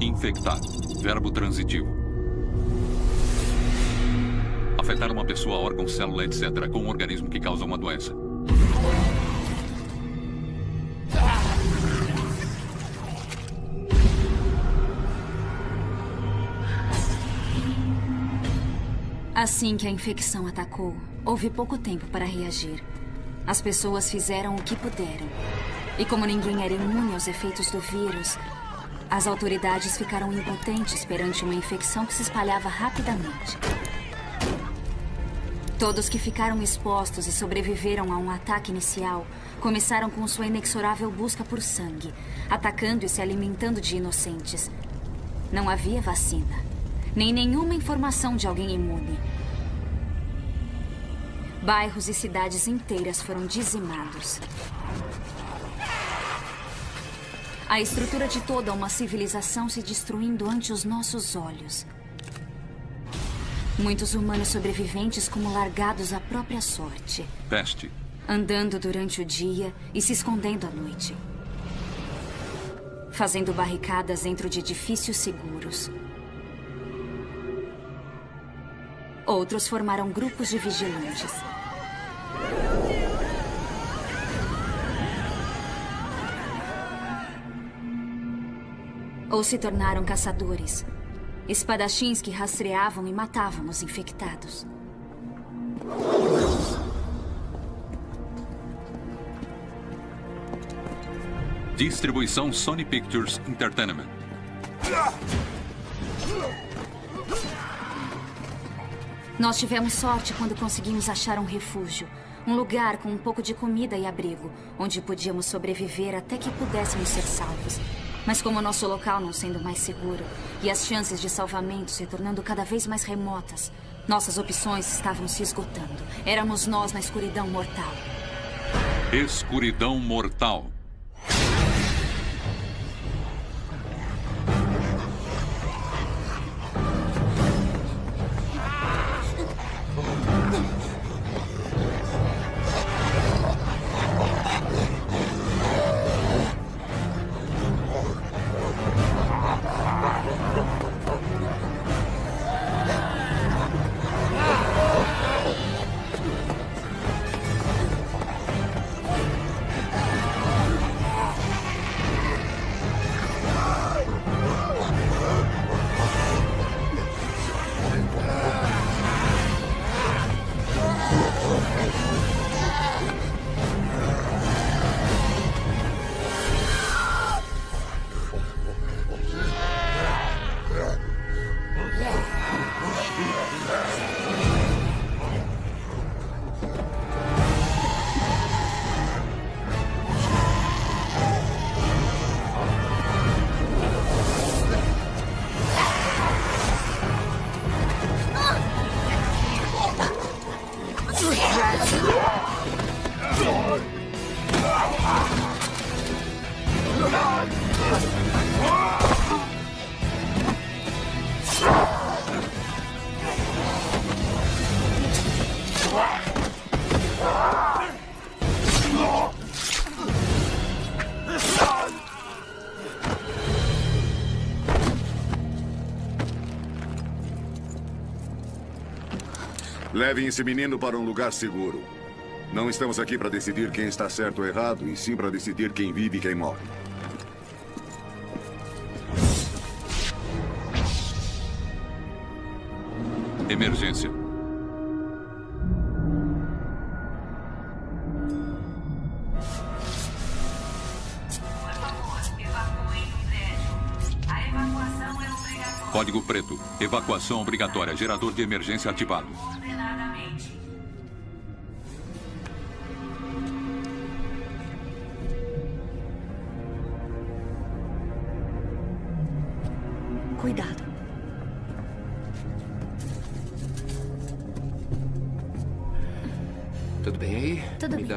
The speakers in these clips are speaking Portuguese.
Infectar. Verbo transitivo. Afetar uma pessoa, órgão, célula, etc. com um organismo que causa uma doença. Assim que a infecção atacou, houve pouco tempo para reagir. As pessoas fizeram o que puderam. E como ninguém era imune aos efeitos do vírus, as autoridades ficaram impotentes perante uma infecção que se espalhava rapidamente. Todos que ficaram expostos e sobreviveram a um ataque inicial começaram com sua inexorável busca por sangue, atacando e se alimentando de inocentes. Não havia vacina, nem nenhuma informação de alguém imune. Bairros e cidades inteiras foram dizimados. A estrutura de toda uma civilização se destruindo ante os nossos olhos. Muitos humanos sobreviventes como largados à própria sorte. Peste. Andando durante o dia e se escondendo à noite. Fazendo barricadas dentro de edifícios seguros. Outros formaram grupos de vigilantes. Ou se tornaram caçadores. Espadachins que rastreavam e matavam os infectados. Distribuição Sony Pictures Entertainment. Nós tivemos sorte quando conseguimos achar um refúgio. Um lugar com um pouco de comida e abrigo, onde podíamos sobreviver até que pudéssemos ser salvos. Mas como o nosso local não sendo mais seguro e as chances de salvamento se tornando cada vez mais remotas, nossas opções estavam se esgotando. Éramos nós na escuridão mortal. Escuridão mortal. Levem esse menino para um lugar seguro. Não estamos aqui para decidir quem está certo ou errado, e sim para decidir quem vive e quem morre. Emergência. Código preto. Evacuação obrigatória. Gerador de emergência ativado.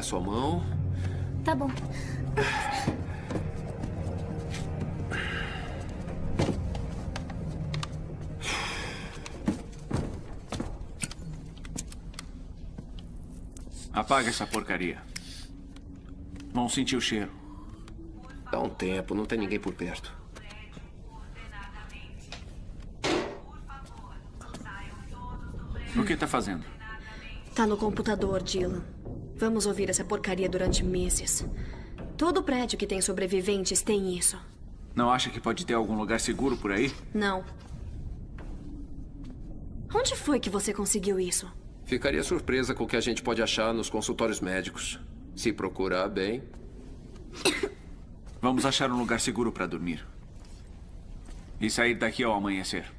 Sua mão. Tá bom. Apaga essa porcaria. Vão sentir o cheiro. Dá um tempo, não tem ninguém por perto. O que está fazendo? Tá no computador, Dylan. Vamos ouvir essa porcaria durante meses. Todo prédio que tem sobreviventes tem isso. Não acha que pode ter algum lugar seguro por aí? Não. Onde foi que você conseguiu isso? Ficaria surpresa com o que a gente pode achar nos consultórios médicos. Se procurar bem. Vamos achar um lugar seguro para dormir. E sair daqui ao amanhecer.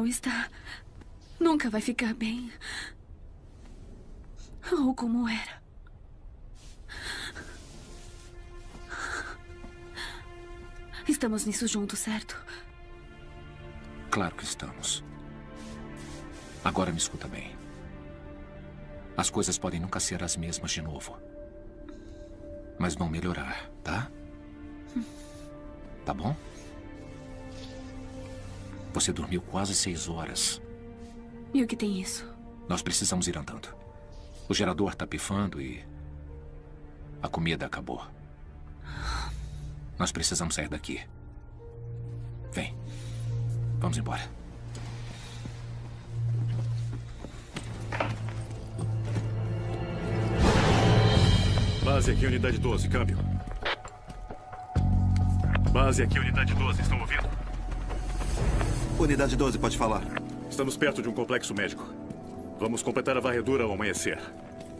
Não, está. Nunca vai ficar bem. Ou como era. Estamos nisso juntos, certo? Claro que estamos. Agora me escuta bem. As coisas podem nunca ser as mesmas de novo. Mas vão melhorar, tá? Tá bom? Você dormiu quase seis horas. E o que tem isso? Nós precisamos ir andando. O gerador tá pifando e. A comida acabou. Nós precisamos sair daqui. Vem. Vamos embora. Base aqui, unidade 12, câmbio. Base aqui, unidade 12, estão ouvindo? Unidade 12, pode falar. Estamos perto de um complexo médico. Vamos completar a varredura ao amanhecer.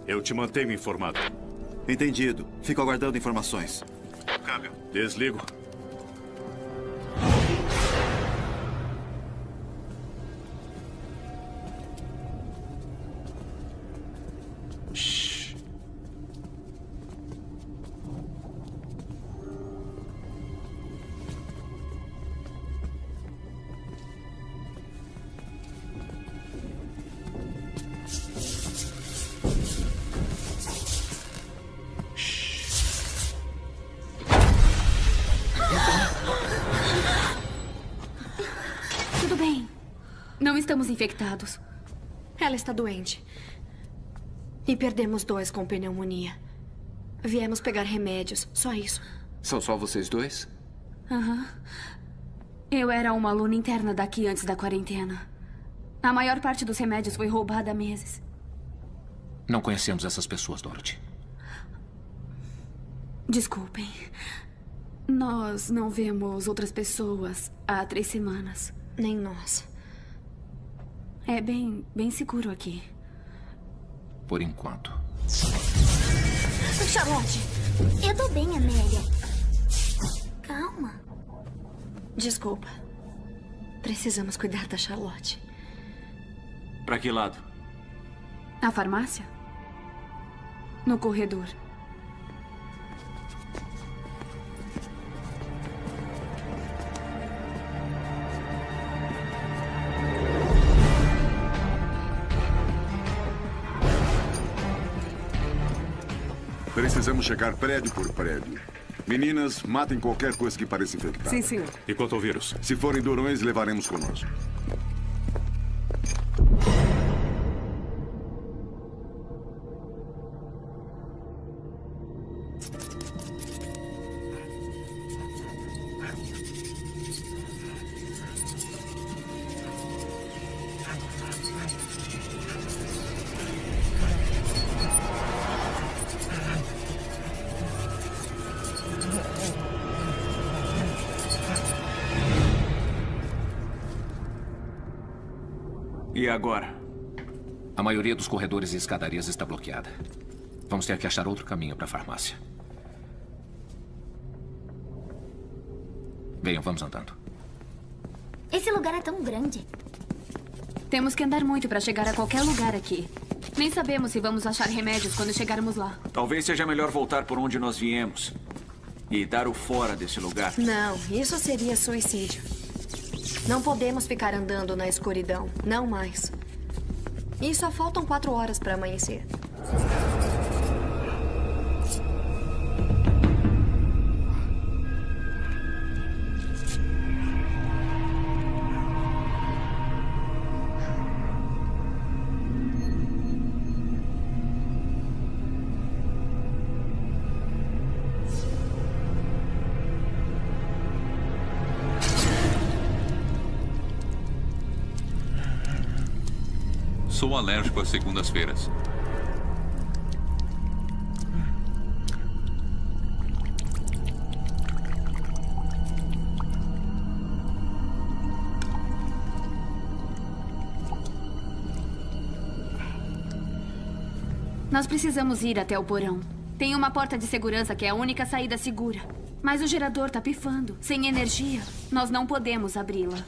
Eu te mantenho informado. Entendido. Fico aguardando informações. Câmbio. Desligo. Ela está doente. E perdemos dois com pneumonia. Viemos pegar remédios, só isso. São só vocês dois? Aham. Eu era uma aluna interna daqui antes da quarentena. A maior parte dos remédios foi roubada há meses. Não conhecemos essas pessoas, Dorothy. Desculpem. Nós não vemos outras pessoas há três semanas. Nem nós. É bem, bem seguro aqui. Por enquanto. Charlotte, eu tô bem, Amélia. Calma. Desculpa. Precisamos cuidar da Charlotte. Pra que lado? A farmácia? No corredor. Checar prédio por prédio. Meninas, matem qualquer coisa que pareça infectada. Sim, senhor. E quanto ao vírus? Se forem durões, levaremos conosco. Maioria dos corredores e escadarias está bloqueada. Vamos ter que achar outro caminho para a farmácia. Venham, vamos andando. Esse lugar é tão grande. Temos que andar muito para chegar a qualquer lugar aqui. Nem sabemos se vamos achar remédios quando chegarmos lá. Talvez seja melhor voltar por onde nós viemos. E dar o fora desse lugar. Não, isso seria suicídio. Não podemos ficar andando na escuridão. Não mais. E só faltam quatro horas para amanhecer. Sou alérgico às segundas-feiras. Nós precisamos ir até o porão. Tem uma porta de segurança que é a única saída segura. Mas o gerador tá pifando. Sem energia, nós não podemos abri-la.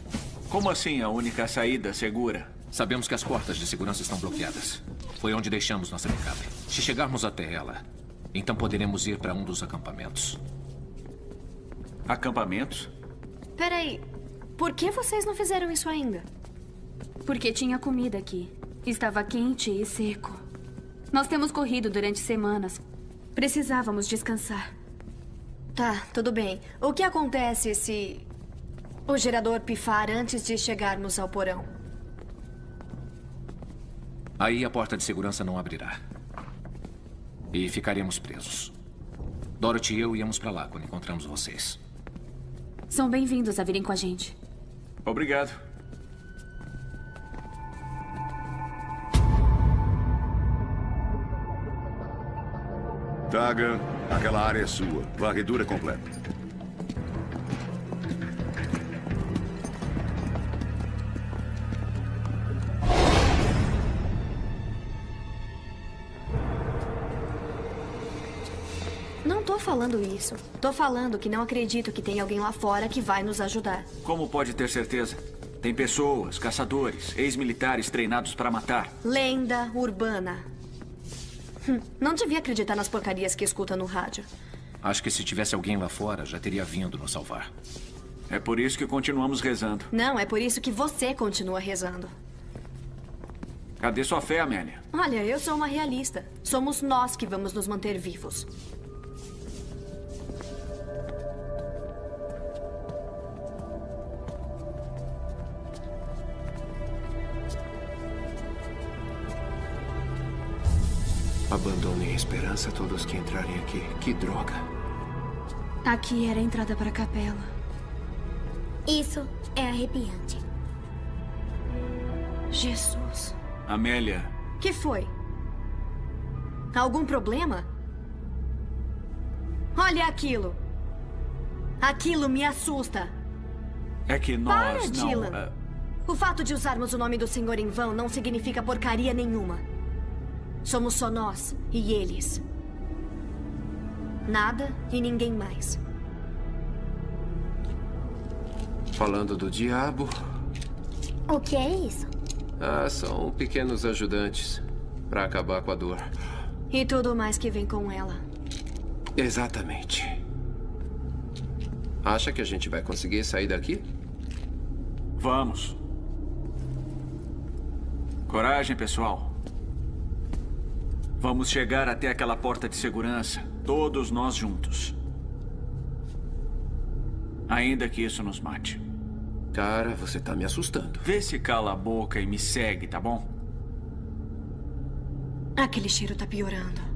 Como assim a única saída segura? Sabemos que as portas de segurança estão bloqueadas. Foi onde deixamos nossa pickup. Se chegarmos até ela, então poderemos ir para um dos acampamentos. Acampamentos? Peraí. Por que vocês não fizeram isso ainda? Porque tinha comida aqui. Estava quente e seco. Nós temos corrido durante semanas. Precisávamos descansar. Tá, tudo bem. O que acontece se o gerador pifar antes de chegarmos ao porão? Aí a porta de segurança não abrirá. E ficaremos presos. Dorothy e eu íamos para lá quando encontramos vocês. São bem-vindos a virem com a gente. Obrigado. Taga, aquela área é sua. Varredura completa. Falando isso. Tô falando que não acredito que tem alguém lá fora que vai nos ajudar. Como pode ter certeza? Tem pessoas, caçadores, ex-militares treinados para matar. Lenda urbana. Hum, Não devia acreditar nas porcarias que escuta no rádio. Acho que se tivesse alguém lá fora, já teria vindo nos salvar. É por isso que continuamos rezando. Não, é por isso que você continua rezando. Cadê sua fé, Amélia? Olha, eu sou uma realista. Somos nós que vamos nos manter vivos. Abandonem a esperança a todos que entrarem aqui. Que droga. Aqui era a entrada para a capela. Isso é arrepiante. Jesus. Amélia, Que foi? Algum problema? Olha aquilo. Aquilo me assusta. é que nós Para, não... Dylan. ah, O fato de usarmos o nome do Senhor em vão não significa porcaria nenhuma. Somos só nós e eles. Nada e ninguém mais. Falando do diabo, O que é isso? Ah, são pequenos ajudantes para acabar com a dor. E tudo mais que vem com ela. exatamente. Acha que a gente vai conseguir sair daqui? Vamos. Coragem, pessoal. Vamos chegar até aquela porta de segurança, todos nós juntos. Ainda que isso nos mate. Cara, você tá me assustando. Vê se cala a boca e me segue, tá bom? Aquele cheiro tá piorando.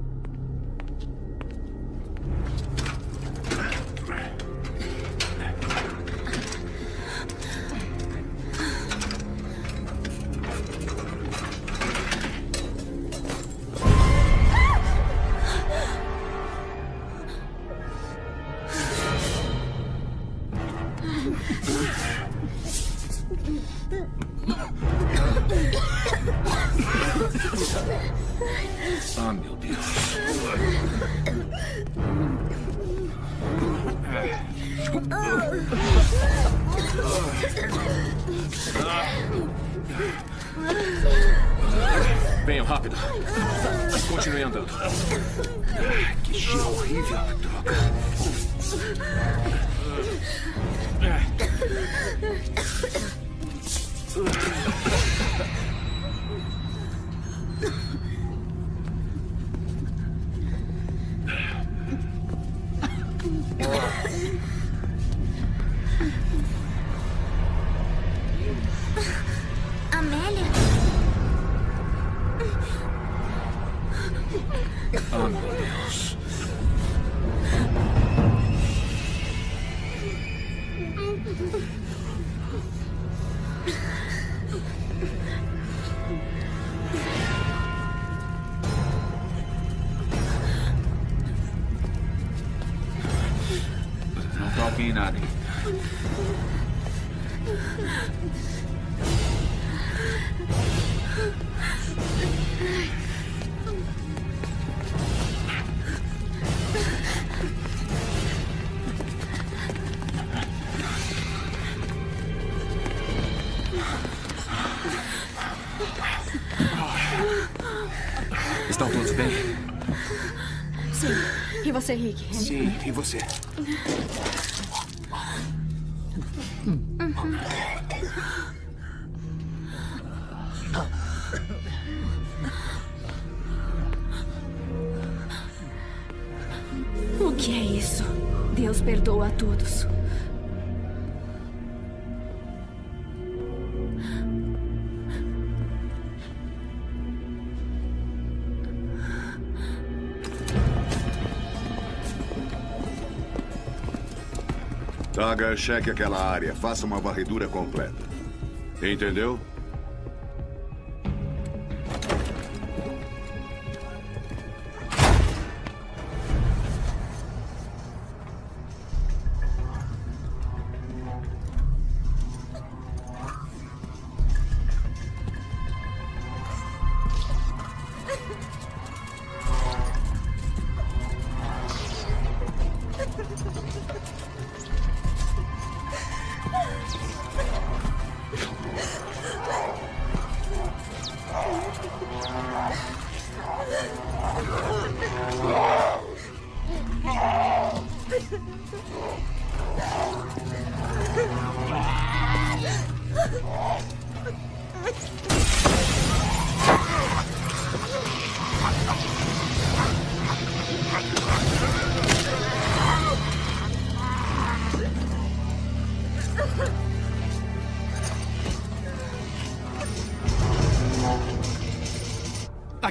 Você? O que é isso? Deus perdoa a todos. Taga, cheque aquela área. Faça uma varredura completa. Entendeu?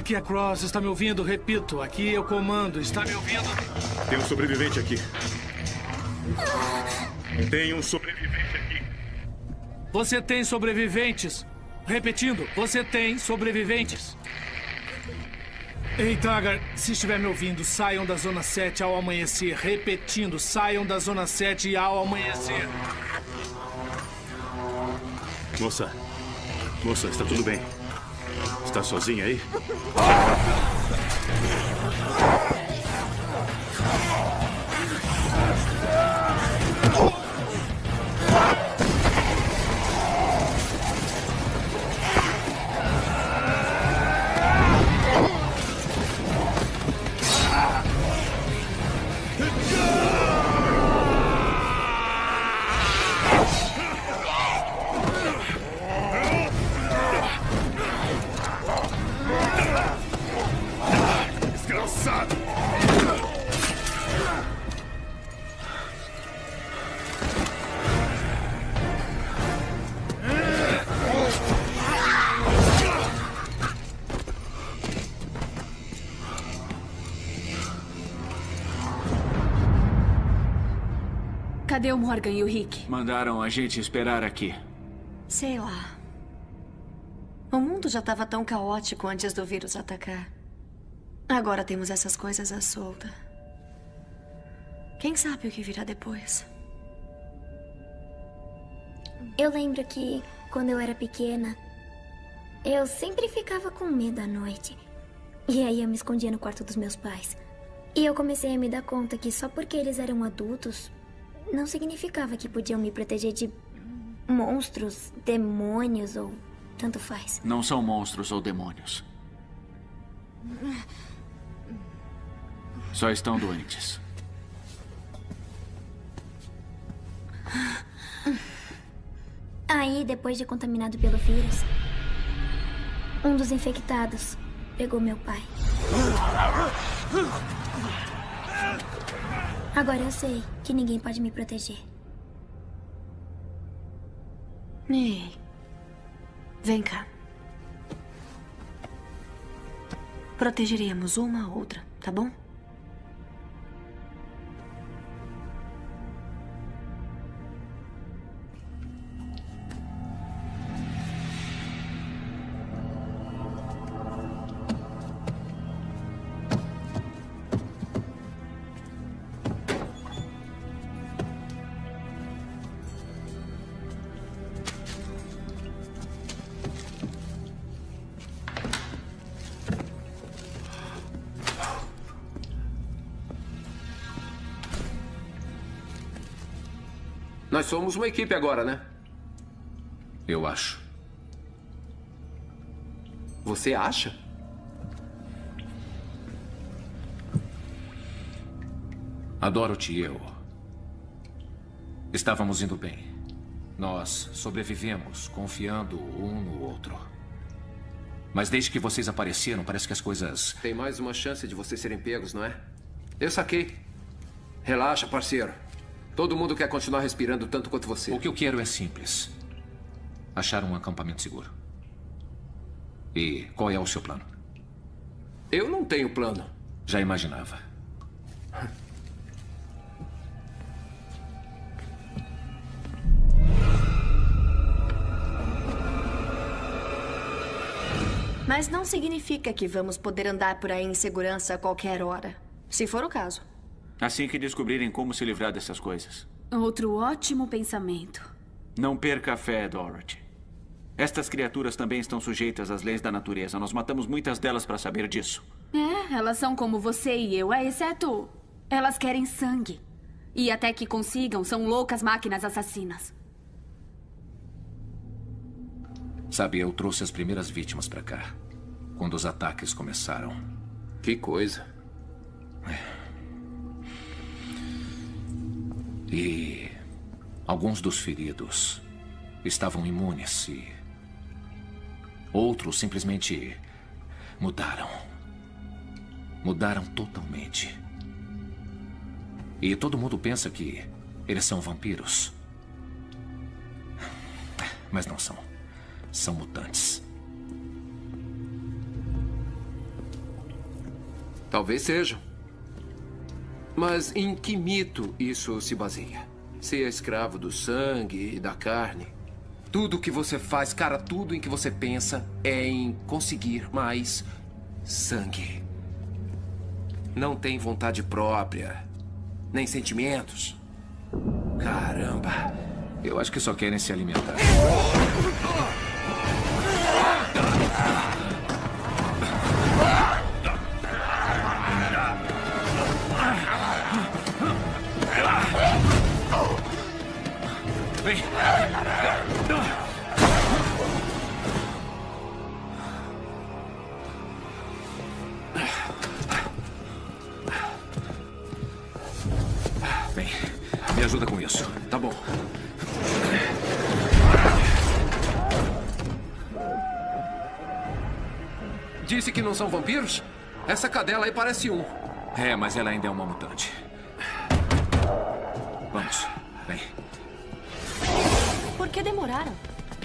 Aqui é Cross, está me ouvindo? Repito, aqui é o comando, está me ouvindo? Tem um sobrevivente aqui. Tem um sobrevivente aqui. Você tem sobreviventes. Repetindo, você tem sobreviventes. Ei, Tagar, se estiver me ouvindo, saiam da Zona 7 ao amanhecer. Repetindo, saiam da Zona 7 ao amanhecer. Moça. Moça, está tudo bem? Está sozinha aí? Cadê o Morgan e o Rick? Mandaram a gente esperar aqui. Sei lá. O mundo já estava tão caótico antes do vírus atacar. Agora temos essas coisas à solta. Quem sabe o que virá depois? Eu lembro que, quando eu era pequena, eu sempre ficava com medo à noite. E aí eu me escondia no quarto dos meus pais. E eu comecei a me dar conta que só porque eles eram adultos, não significava que podiam me proteger de monstros, demônios ou tanto faz. Não são monstros ou demônios. Só estão doentes. Aí, depois de contaminado pelo vírus, um dos infectados pegou meu pai. Agora eu sei que ninguém pode me proteger. Ei. Vem cá. Protegeríamos uma a outra, tá bom? Somos uma equipe agora, né? Eu acho. Você acha? Adoro-te e eu. Estávamos indo bem. Nós sobrevivemos confiando um no outro. Mas desde que vocês apareceram, parece que as coisas. Tem mais uma chance de vocês serem pegos, não é? Eu saquei. Relaxa, parceiro. Todo mundo quer continuar respirando tanto quanto você. O que eu quero é simples: achar um acampamento seguro. E qual é o seu plano? Eu não tenho plano. Já imaginava. Mas não significa que vamos poder andar por aí em segurança a qualquer hora. Se for o caso. Assim que descobrirem como se livrar dessas coisas. Outro ótimo pensamento. Não perca a fé, Dorothy. Estas criaturas também estão sujeitas às leis da natureza. Nós matamos muitas delas para saber disso. É, elas são como você e eu, é, exceto. Elas querem sangue. E até que consigam, são loucas máquinas assassinas. Sabe, eu trouxe as primeiras vítimas para cá. Quando os ataques começaram. Que coisa. E alguns dos feridos estavam imunes e outros simplesmente mudaram. Mudaram totalmente. E todo mundo pensa que eles são vampiros. Mas não são. São mutantes. Talvez sejam. Mas em que mito isso se baseia? Ser escravo do sangue e da carne. Tudo que você faz, cara, tudo em que você pensa é em conseguir mais sangue. Não tem vontade própria, nem sentimentos. Caramba. Eu acho que só querem se alimentar. Vem. Vem. Me ajuda com isso. Tá bom. Disse que não são vampiros? Essa cadela aí parece um. É, mas ela ainda é uma mutante. Que demoraram?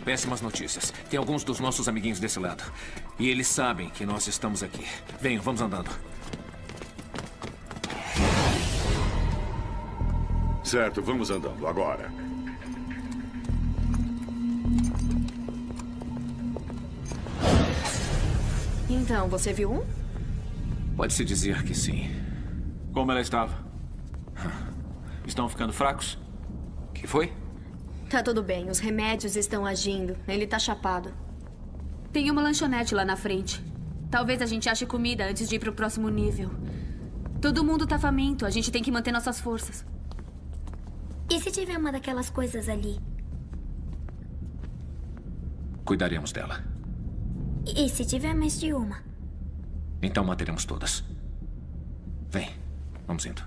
Péssimas notícias. Tem alguns dos nossos amiguinhos desse lado. E eles sabem que nós estamos aqui. Venham, vamos andando. Certo, vamos andando agora. Então, você viu um? Pode-se dizer que sim. Como ela estava? Estão ficando fracos? Que foi? Tá tudo bem, os remédios estão agindo. Ele tá chapado. Tem uma lanchonete lá na frente. Talvez a gente ache comida antes de ir pro próximo nível. Todo mundo tá faminto, a gente tem que manter nossas forças. E se tiver uma daquelas coisas ali? Cuidaremos dela. E se tiver mais de uma? Então manteremos todas. Vem, vamos indo.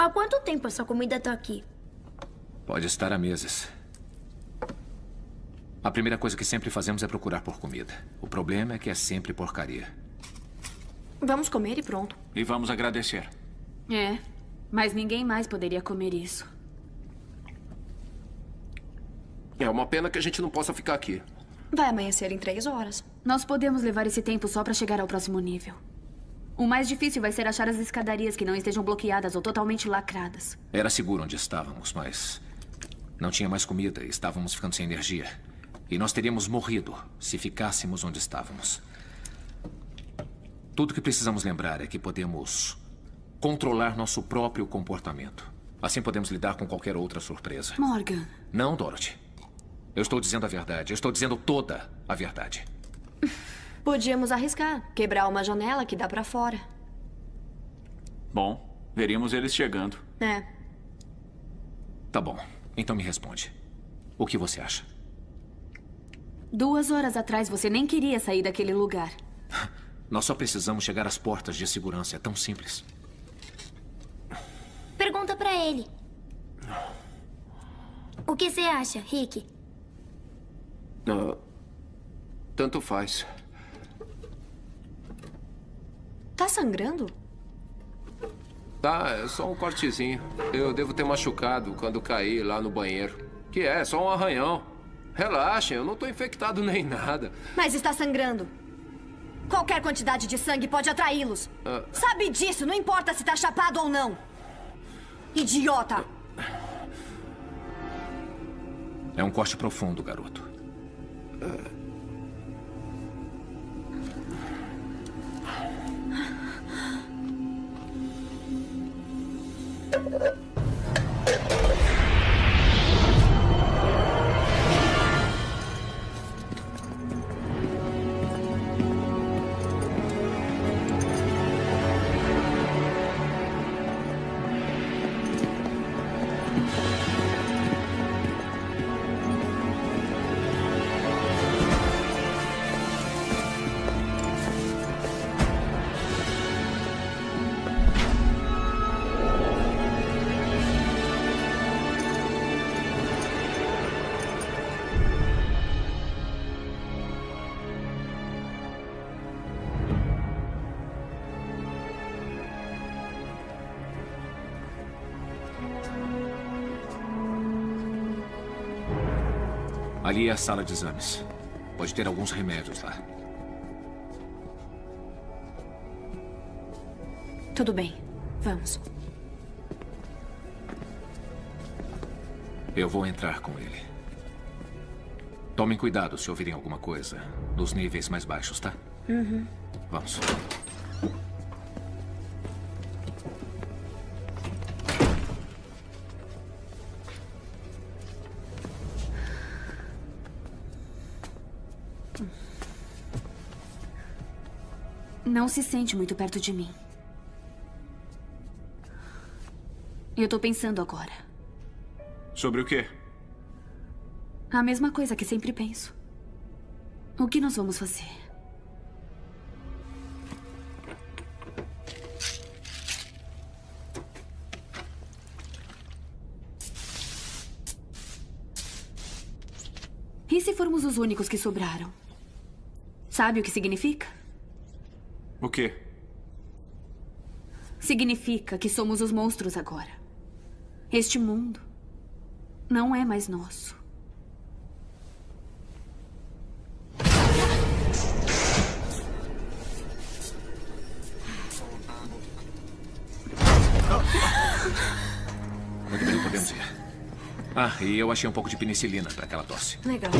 Há quanto tempo essa comida tá aqui? Pode estar a meses. A primeira coisa que sempre fazemos é procurar por comida. O problema é que é sempre porcaria. Vamos comer e pronto. E vamos agradecer. É, mas ninguém mais poderia comer isso. É uma pena que a gente não possa ficar aqui. Vai amanhecer em três horas. Nós podemos levar esse tempo só pra chegar ao próximo nível. O mais difícil vai ser achar as escadarias que não estejam bloqueadas ou totalmente lacradas. Era seguro onde estávamos, mas não tinha mais comida e estávamos ficando sem energia. E nós teríamos morrido se ficássemos onde estávamos. Tudo que precisamos lembrar é que podemos controlar nosso próprio comportamento. Assim podemos lidar com qualquer outra surpresa. Morgan. Não, Dorothy. Eu estou dizendo a verdade. Eu estou dizendo toda a verdade. Podíamos arriscar, quebrar uma janela que dá pra fora. Bom, veríamos eles chegando. É. Tá bom. Então me responde. O que você acha? Duas horas atrás você nem queria sair daquele lugar. Nós só precisamos chegar às portas de segurança. É tão simples. Pergunta pra ele. O que você acha, Rick? Ah, tanto faz. Tá sangrando? Tá, é só um cortezinho. Eu devo ter machucado quando caí lá no banheiro. Que é, só um arranhão. Relaxem, eu não tô infectado nem nada. Mas está sangrando. Qualquer quantidade de sangue pode atraí-los. Ah. Sabe disso, não importa se tá chapado ou não. Idiota! É um corte profundo, garoto. ピッ! Ali é a sala de exames. Pode ter alguns remédios lá. Tudo bem. Vamos. Eu vou entrar com ele. Tomem cuidado se ouvirem alguma coisa. Nos níveis mais baixos, tá? Uhum. Vamos. não se sente muito perto de mim. Eu tô pensando agora. Sobre o quê? A mesma coisa que sempre penso. O que nós vamos fazer? E se formos os únicos que sobraram? Sabe o que significa? O quê? Significa que somos os monstros agora. Este mundo não é mais nosso. Muito bem, podemos ir. Ah, e eu achei um pouco de penicilina para aquela tosse. Legal.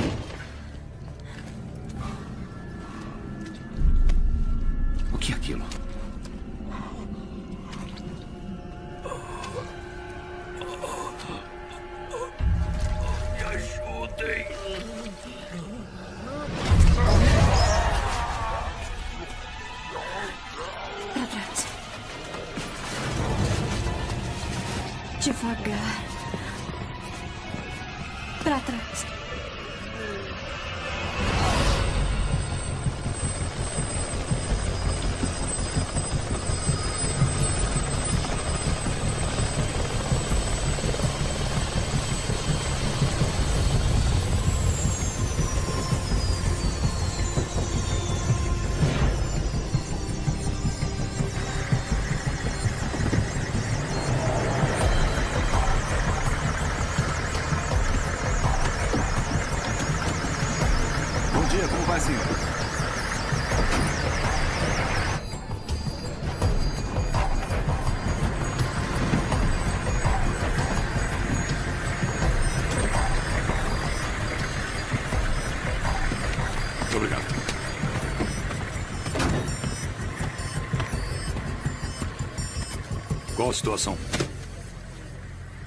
Qual a situação?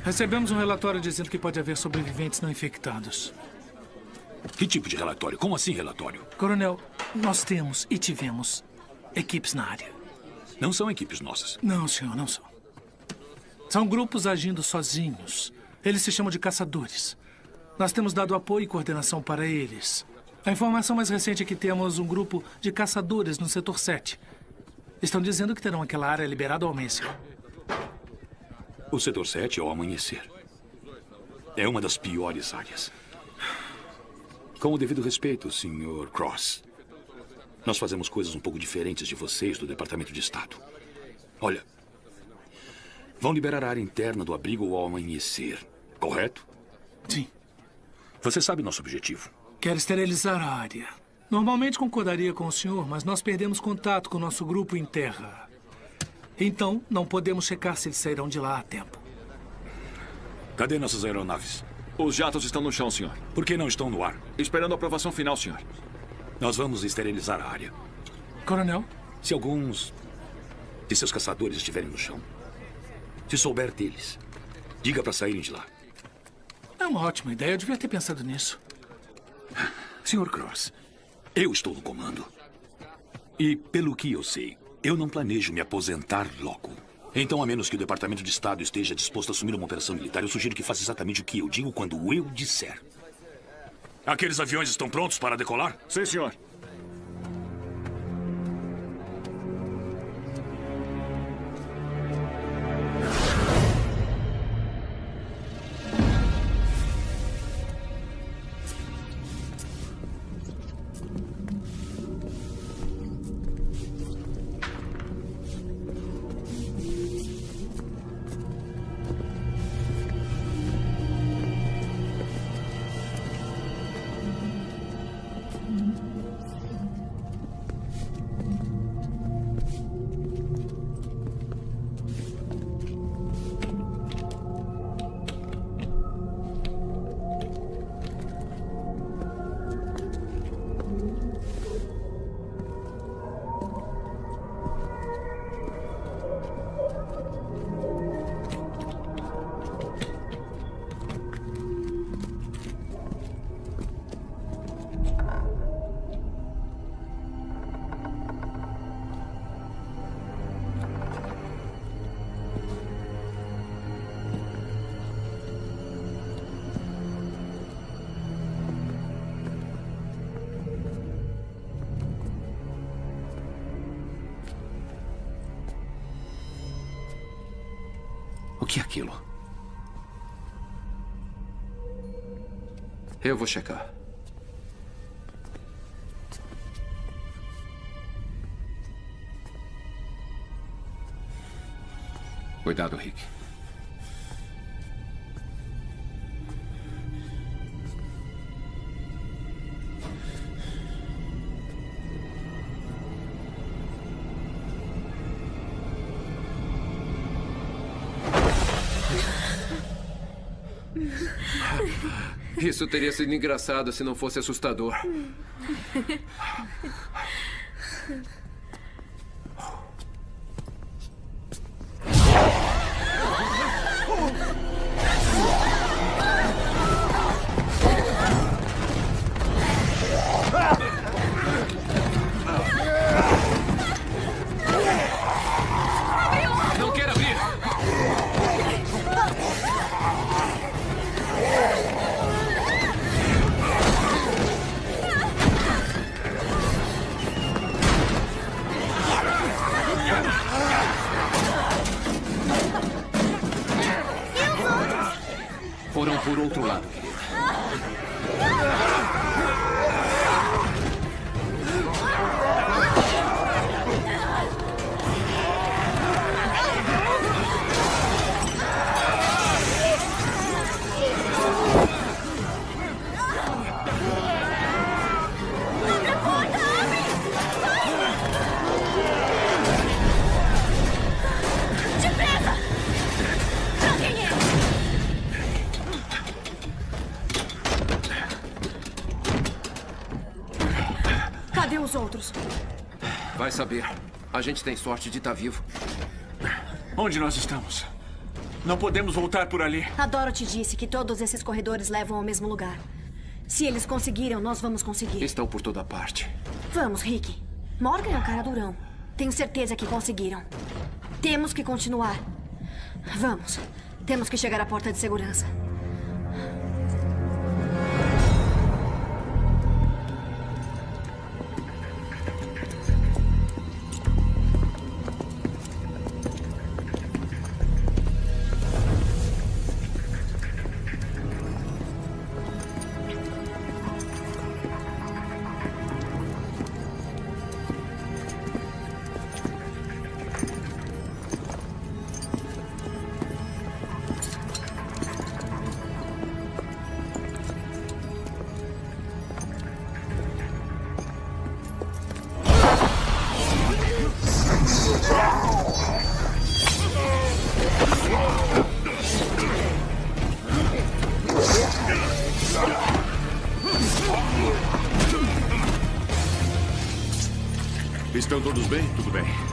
Recebemos um relatório dizendo que pode haver sobreviventes não infectados. Que tipo de relatório? Como assim relatório? Coronel, nós temos e tivemos equipes na área. Não são equipes nossas. Não, senhor, não são. São grupos agindo sozinhos. Eles se chamam de caçadores. Nós temos dado apoio e coordenação para eles. A informação mais recente é que temos um grupo de caçadores no setor 7. Estão dizendo que terão aquela área liberada ao amanhecer. O setor 7 ao amanhecer. É uma das piores áreas. Com o devido respeito, Sr. Cross. Nós fazemos coisas um pouco diferentes de vocês do Departamento de Estado. Olha, vão liberar a área interna do abrigo ao amanhecer, correto? Sim. Você sabe nosso objetivo. Quer esterilizar a área. Normalmente concordaria com o senhor, mas nós perdemos contato com o nosso grupo em terra. Então, não podemos checar se eles sairão de lá a tempo. Cadê nossas aeronaves? Os jatos estão no chão, senhor. Por que não estão no ar? Esperando a aprovação final, senhor. Nós vamos esterilizar a área. Coronel? Se alguns de seus caçadores estiverem no chão, se souber deles, diga para saírem de lá. É uma ótima ideia. Eu devia ter pensado nisso. Sr. Cross, eu estou no comando. E, pelo que eu sei, eu não planejo me aposentar logo. Então, a menos que o Departamento de Estado esteja disposto a assumir uma operação militar, eu sugiro que faça exatamente o que eu digo quando eu disser. Aqueles aviões estão prontos para decolar? Sim, senhor. O que é aquilo? Eu vou checar. Cuidado, Rick. Isso teria sido engraçado se não fosse assustador. gente tem sorte de estar vivo. Onde nós estamos? Não podemos voltar por ali. A Dorothy disse que todos esses corredores levam ao mesmo lugar. Se eles conseguiram, nós vamos conseguir. Estão por toda parte. Vamos, Rick. Morgan é um cara durão. Tenho certeza que conseguiram. Temos que continuar. Vamos. Temos que chegar à porta de segurança. Estão todos bem? Tudo bem.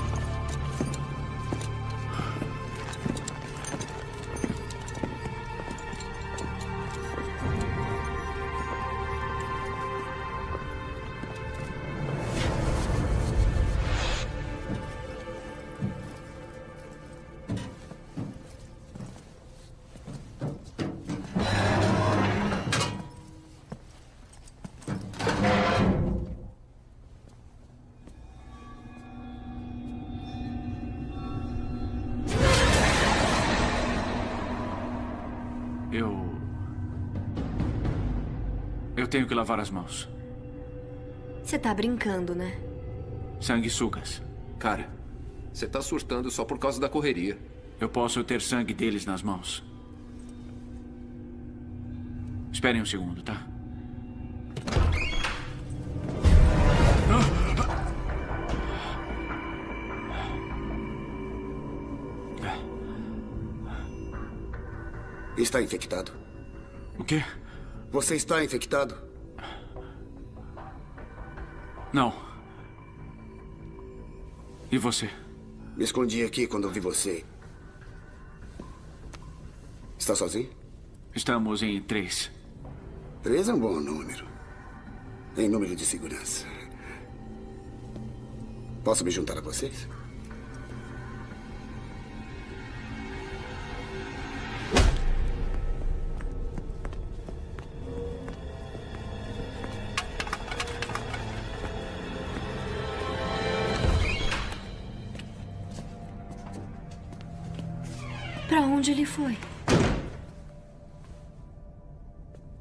Lavar as mãos. Você tá brincando, né? Sanguessugas. Cara, você tá surtando só por causa da correria. Eu posso ter sangue deles nas mãos. Esperem um segundo, tá? Está infectado. O quê? Você está infectado? Não. E você? Me escondi aqui quando vi você. Está sozinho? Estamos em três. Três é um bom número. Em número de segurança. Posso me juntar a vocês? onde ele foi?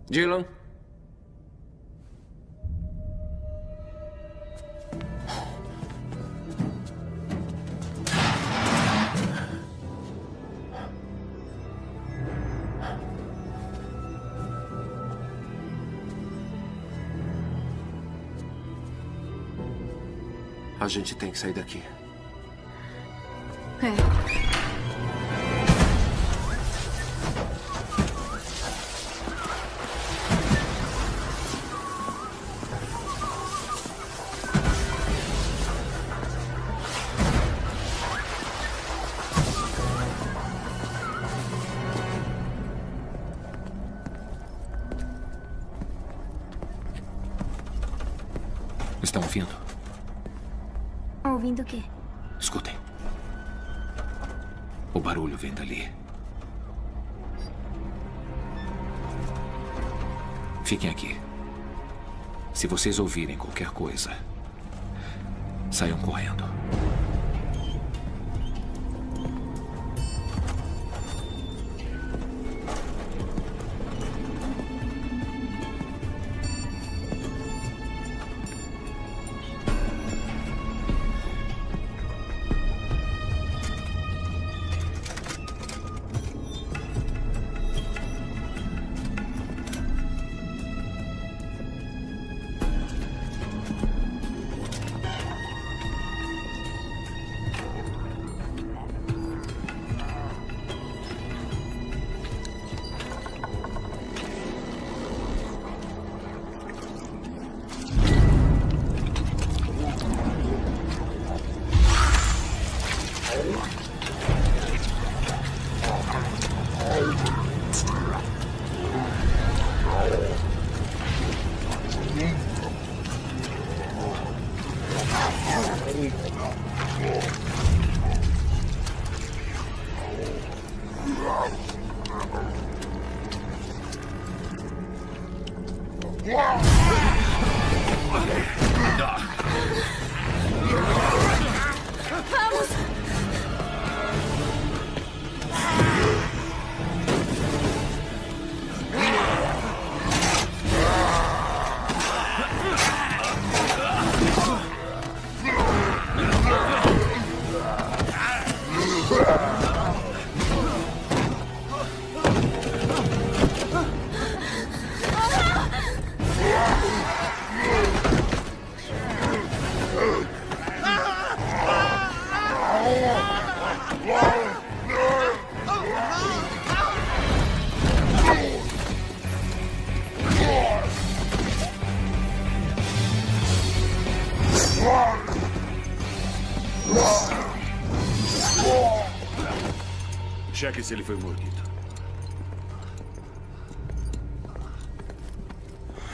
Dylan? A gente tem que sair daqui. É. Estão ouvindo? Ouvindo o quê? Escutem. O barulho vem dali. Fiquem aqui. Se vocês ouvirem qualquer coisa, saiam correndo. Cheque se ele foi mordido.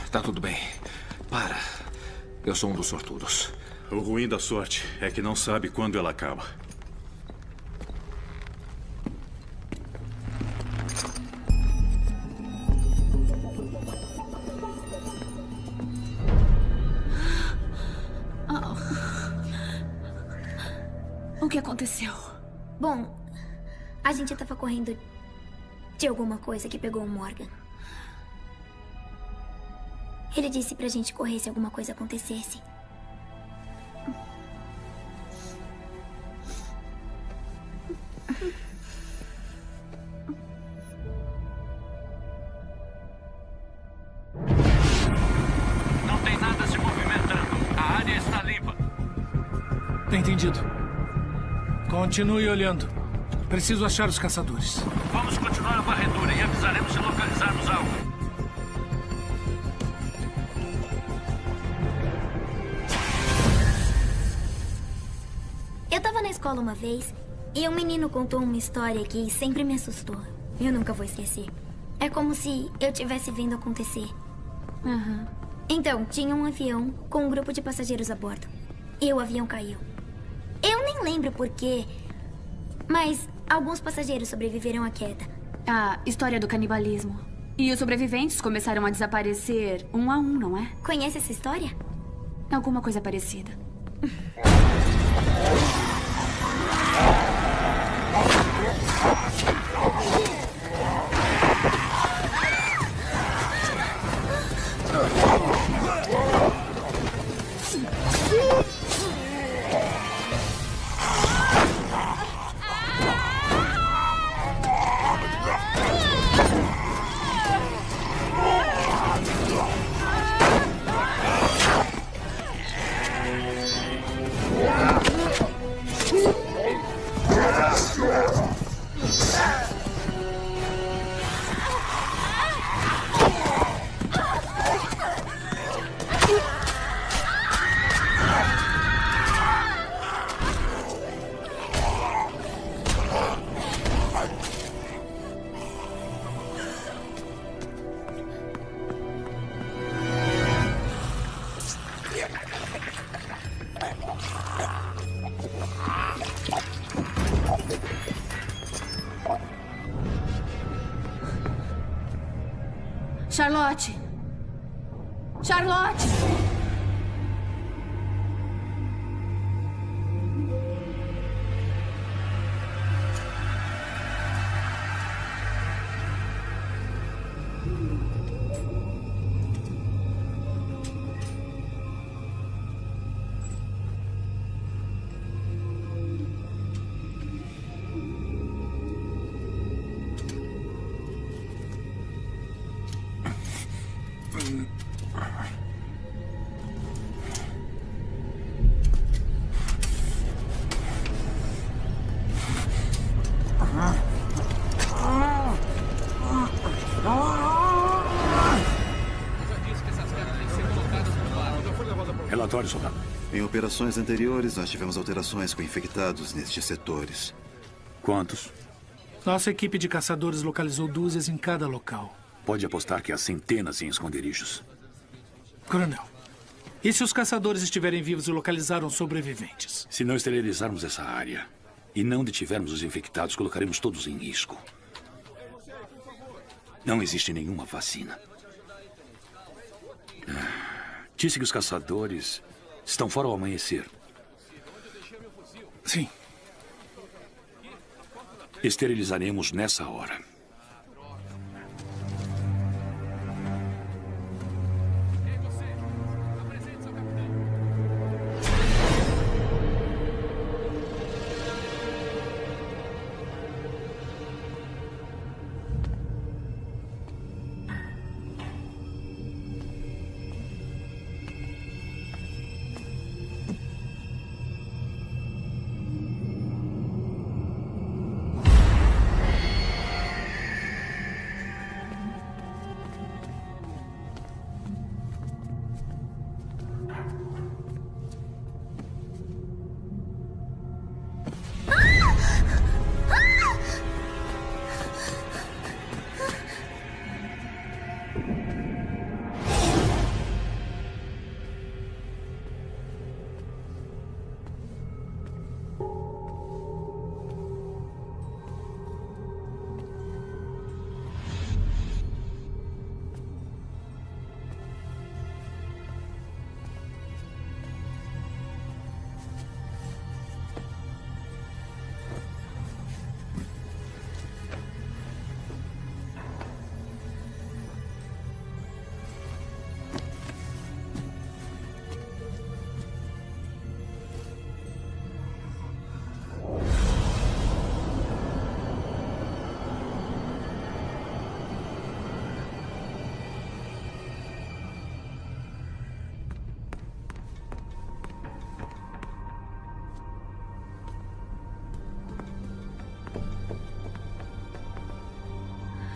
Tá tudo bem. Para. Eu sou um dos sortudos. O ruim da sorte é que não sabe quando ela acaba. Coisa que pegou o Morgan. Ele disse pra gente correr se alguma coisa acontecesse. Não tem nada se movimentando. A área está limpa. Entendido. Continue olhando. Preciso achar os caçadores. Vamos continuar a varredura e avisaremos se localizarmos algo. Eu tava na escola uma vez e um menino contou uma história que sempre me assustou. Eu nunca vou esquecer. É como se eu tivesse vendo acontecer. Então, tinha um avião com um grupo de passageiros a bordo. E o avião caiu. Eu nem lembro por quê, mas alguns passageiros sobreviveram à queda. A história do canibalismo. E os sobreviventes começaram a desaparecer um a um, não é? Conhece essa história? Alguma coisa parecida. Relatório, soldado. Em operações anteriores, nós tivemos alterações com infectados nestes setores. Quantos? Nossa equipe de caçadores localizou dúzias em cada local. Pode apostar que há centenas em esconderijos. Coronel, e se os caçadores estiverem vivos e localizaram sobreviventes? Se não esterilizarmos essa área e não detivermos os infectados, colocaremos todos em risco. Não existe nenhuma vacina. Ah, Disse que os caçadores estão fora ao amanhecer. Sim. Esterilizaremos nessa hora.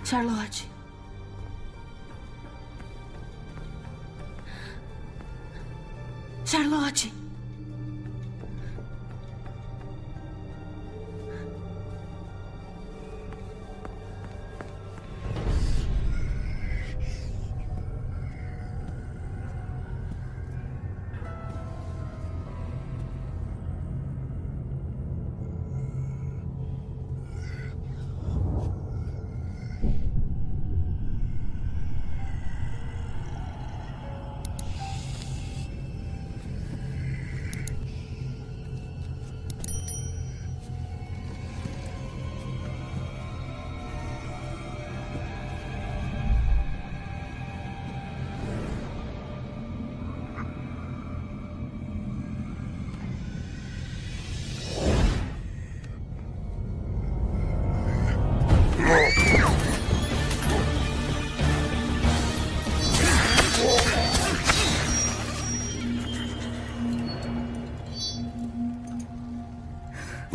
Charlotte.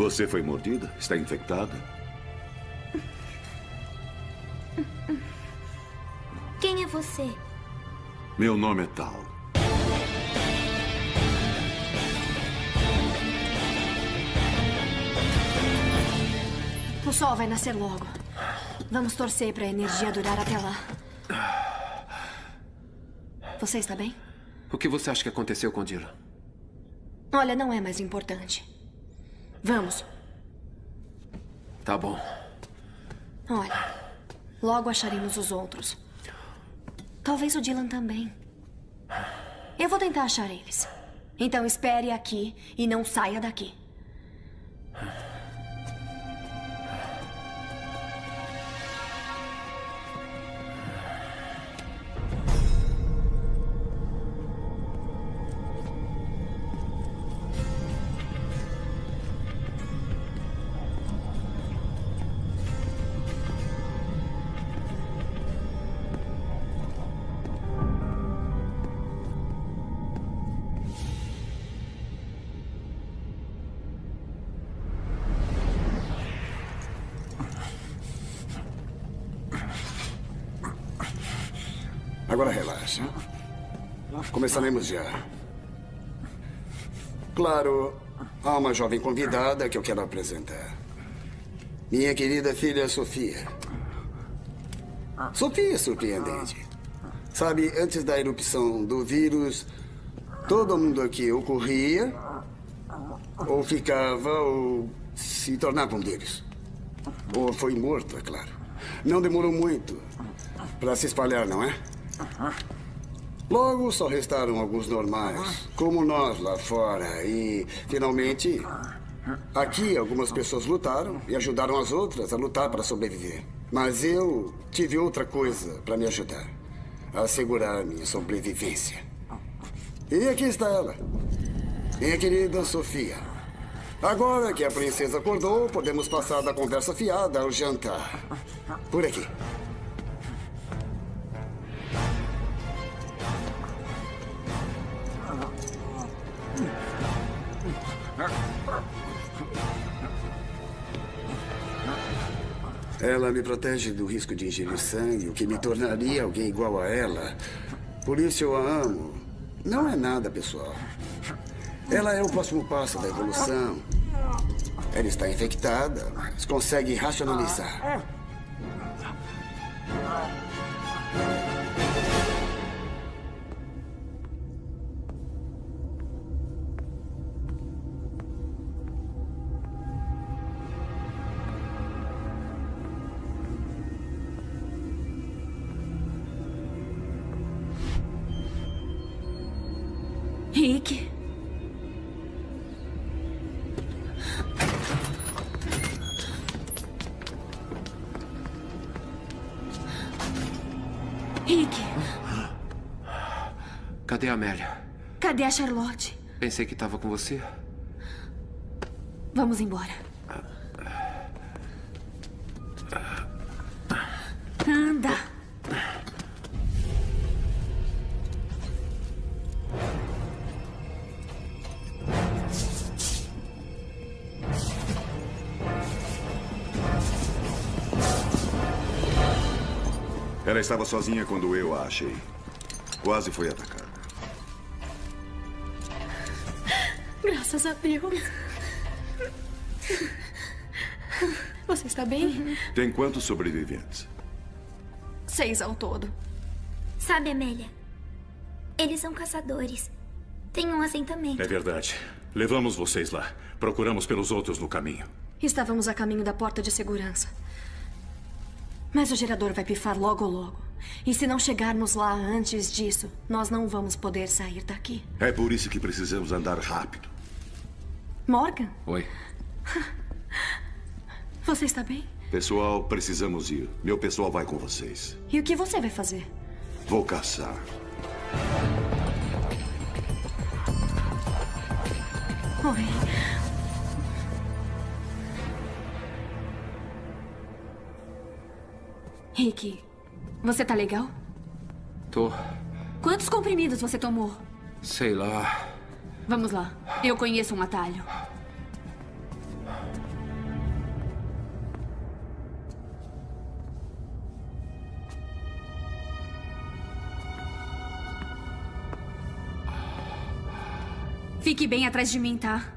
Você foi mordida? Está infectada? Quem é você? Meu nome é Tal. O sol vai nascer logo. Vamos torcer para a energia durar até lá. Você está bem? O que você acha que aconteceu com Dylan? Olha, não é mais importante. Vamos. Tá bom. Olha, logo acharemos os outros. Talvez o Dylan também. Eu vou tentar achar eles. Então espere aqui e não saia daqui. Começaremos já. Claro, há uma jovem convidada que eu quero apresentar. Minha querida filha Sofia. Sofia é surpreendente. Sabe, antes da erupção do vírus, todo mundo aqui ou corria, ou ficava, ou se tornava um deles. Ou foi morto, é claro. Não demorou muito para se espalhar, não é? Logo, só restaram alguns normais, como nós lá fora. E, finalmente, aqui algumas pessoas lutaram e ajudaram as outras a lutar para sobreviver. Mas eu tive outra coisa para me ajudar a assegurar minha sobrevivência. E aqui está ela, minha querida Sofia. Agora que a princesa acordou, podemos passar da conversa fiada ao jantar. Por aqui. Ela me protege do risco de ingerir sangue, o que me tornaria alguém igual a ela. Por isso eu a amo. Não é nada pessoal. Ela é o próximo passo da evolução. Ela está infectada, mas consegue racionalizar. Amélia? cadê a Charlotte? Pensei que estava com você. Vamos embora. Anda. Ela estava sozinha quando eu a achei. Quase foi atacada. Graças a Deus. Você está bem? Tem quantos sobreviventes? Seis ao todo. Sabe, Amélia? Eles são caçadores. Tem um assentamento. É verdade. Levamos vocês lá. Procuramos pelos outros no caminho. Estávamos a caminho da porta de segurança. Mas o gerador vai pifar logo logo. E se não chegarmos lá antes disso, nós não vamos poder sair daqui. É por isso que precisamos andar rápido. Morgan, Oi. você está bem? Pessoal, precisamos ir. Meu pessoal vai com vocês. E o que você vai fazer? Vou caçar. Oi. Rick, você tá legal? Tô. Quantos comprimidos você tomou? Sei lá. Vamos lá. Eu conheço um atalho. Fique bem atrás de mim, tá?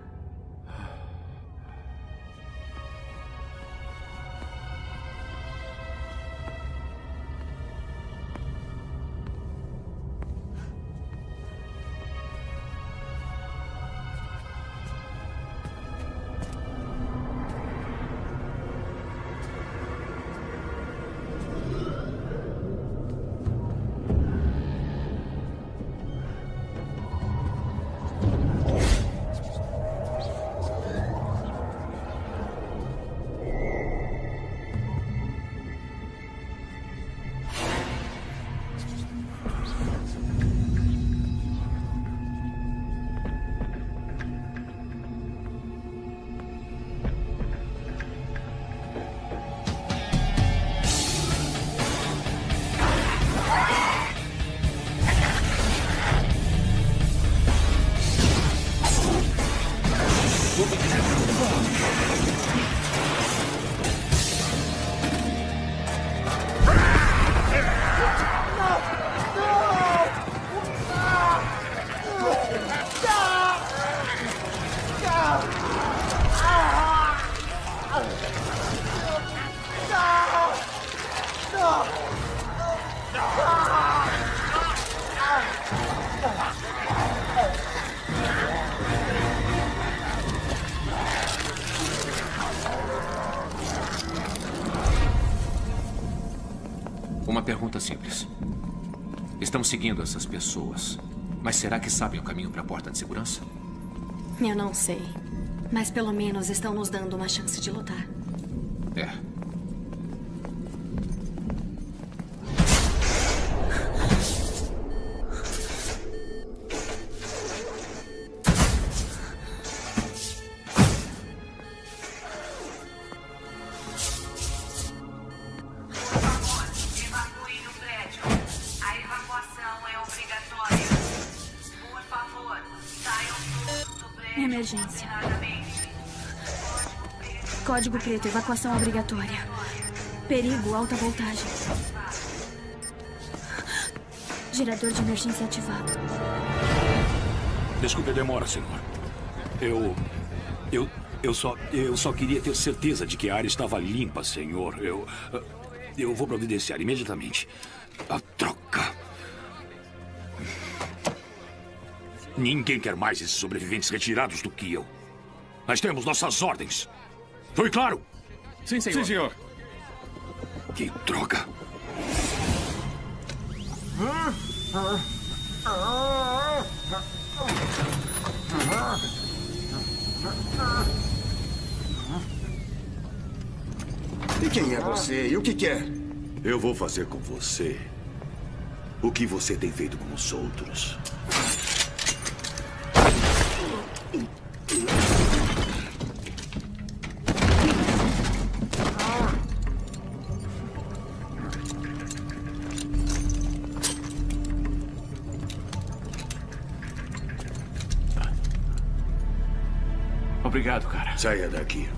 Seguindo essas pessoas, mas será que sabem o caminho para a porta de segurança? Eu não sei. Mas pelo menos estão nos dando uma chance de lutar. Evacuação obrigatória. Perigo, alta voltagem. Gerador de emergência ativado. Desculpe a demora, senhor. Eu. Eu. Eu só. Eu só queria ter certeza de que a área estava limpa, senhor. Eu. Eu vou providenciar imediatamente. A troca. Ninguém quer mais esses sobreviventes retirados do que eu. Nós temos nossas ordens. Foi claro? Sim, senhor. Sim, senhor. Que droga. E quem é você? E o que quer? Eu vou fazer com você o que você tem feito com os outros. Saia daqui.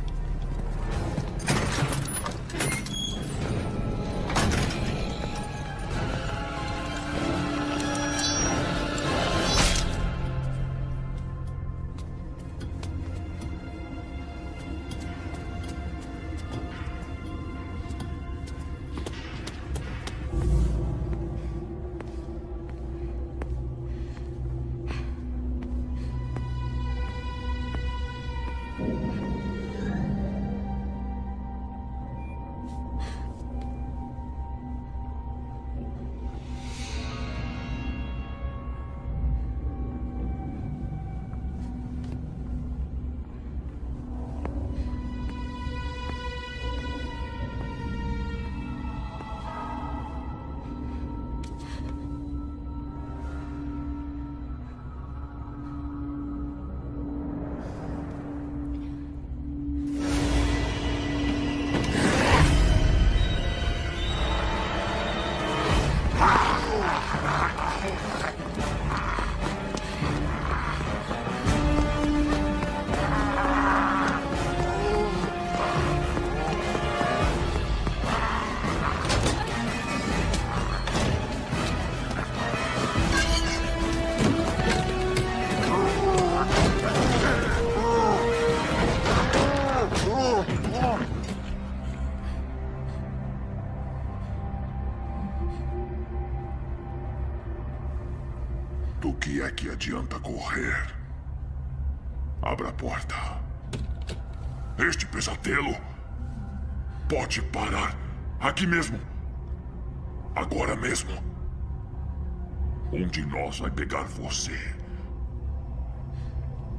Você.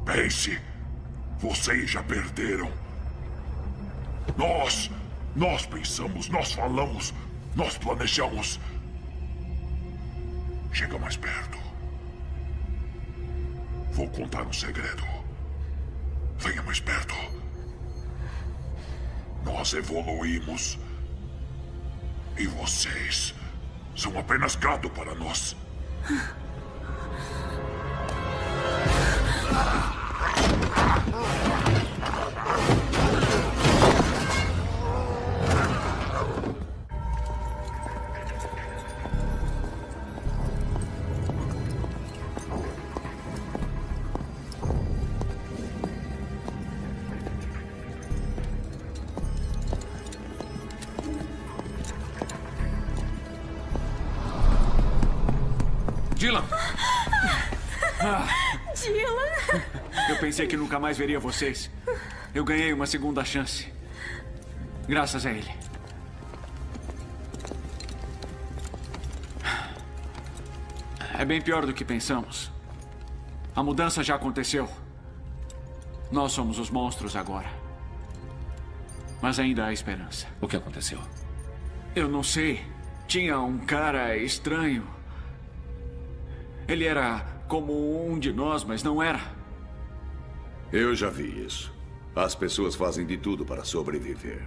Pense. Vocês já perderam. Nós. Nós pensamos, nós falamos, nós planejamos. Chega mais perto. Vou contar um segredo. Venha mais perto. Nós evoluímos. E vocês são apenas gado para nós. Pensei que nunca mais veria vocês. Eu ganhei uma segunda chance. Graças a ele. É bem pior do que pensamos. A mudança já aconteceu. Nós somos os monstros agora. Mas ainda há esperança. O que aconteceu? Eu não sei. Tinha um cara estranho. Ele era como um de nós, mas não era. Eu já vi isso. As pessoas fazem de tudo para sobreviver.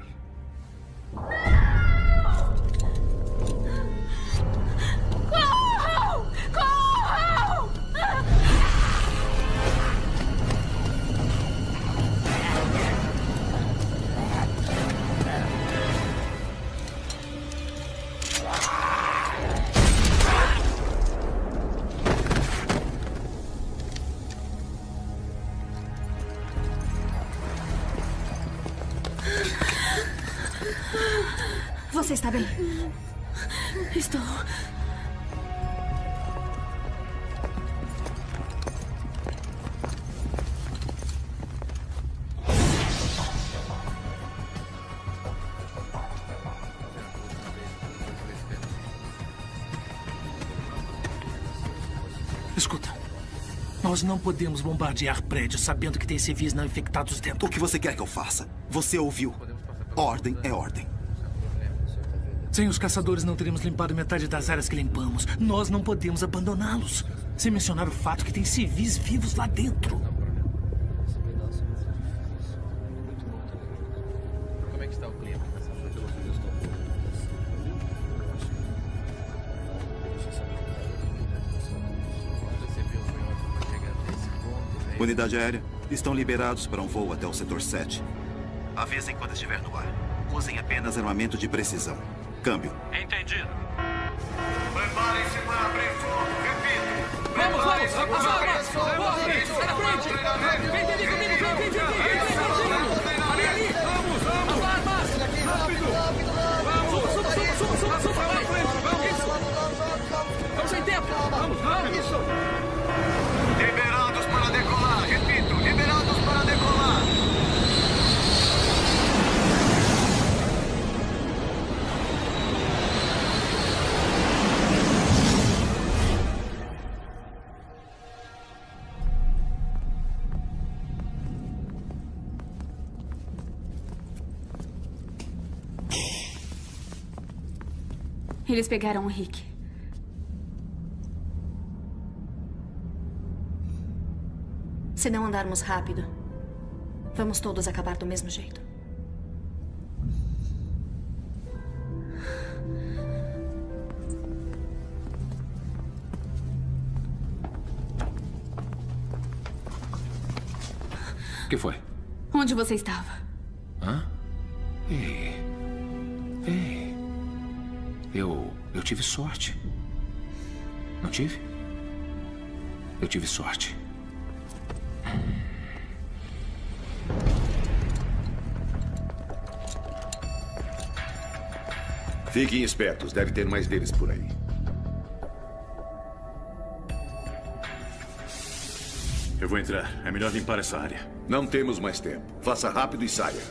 Está bem? Estou. Escuta. Nós não podemos bombardear prédios sabendo que tem civis não infectados dentro. O que você quer que eu faça? Você ouviu. Ordem é ordem. Sem os caçadores não teríamos limpado metade das áreas que limpamos. Nós não podemos abandoná-los. Sem mencionar o fato que tem civis vivos lá dentro. Como é que está o clima? Unidade aérea, estão liberados para um voo até o setor 7. Avisem quando estiver no ar. Usem apenas armamento de precisão. Câmbio. Entendido. Preparem-se para abrir fogo. Repito. Vamos, vamos! Corre! Sai na frente! Vem, vem! Vem, vem, vem, vem! Vem, Eles pegaram o Rick. Se não andarmos rápido, vamos todos acabar do mesmo jeito. O que foi? Onde você estava? Tive sorte. Não tive? Eu tive sorte. Fiquem espertos, deve ter mais deles por aí. Eu vou entrar. É melhor limpar essa área. Não temos mais tempo. Faça rápido e saia.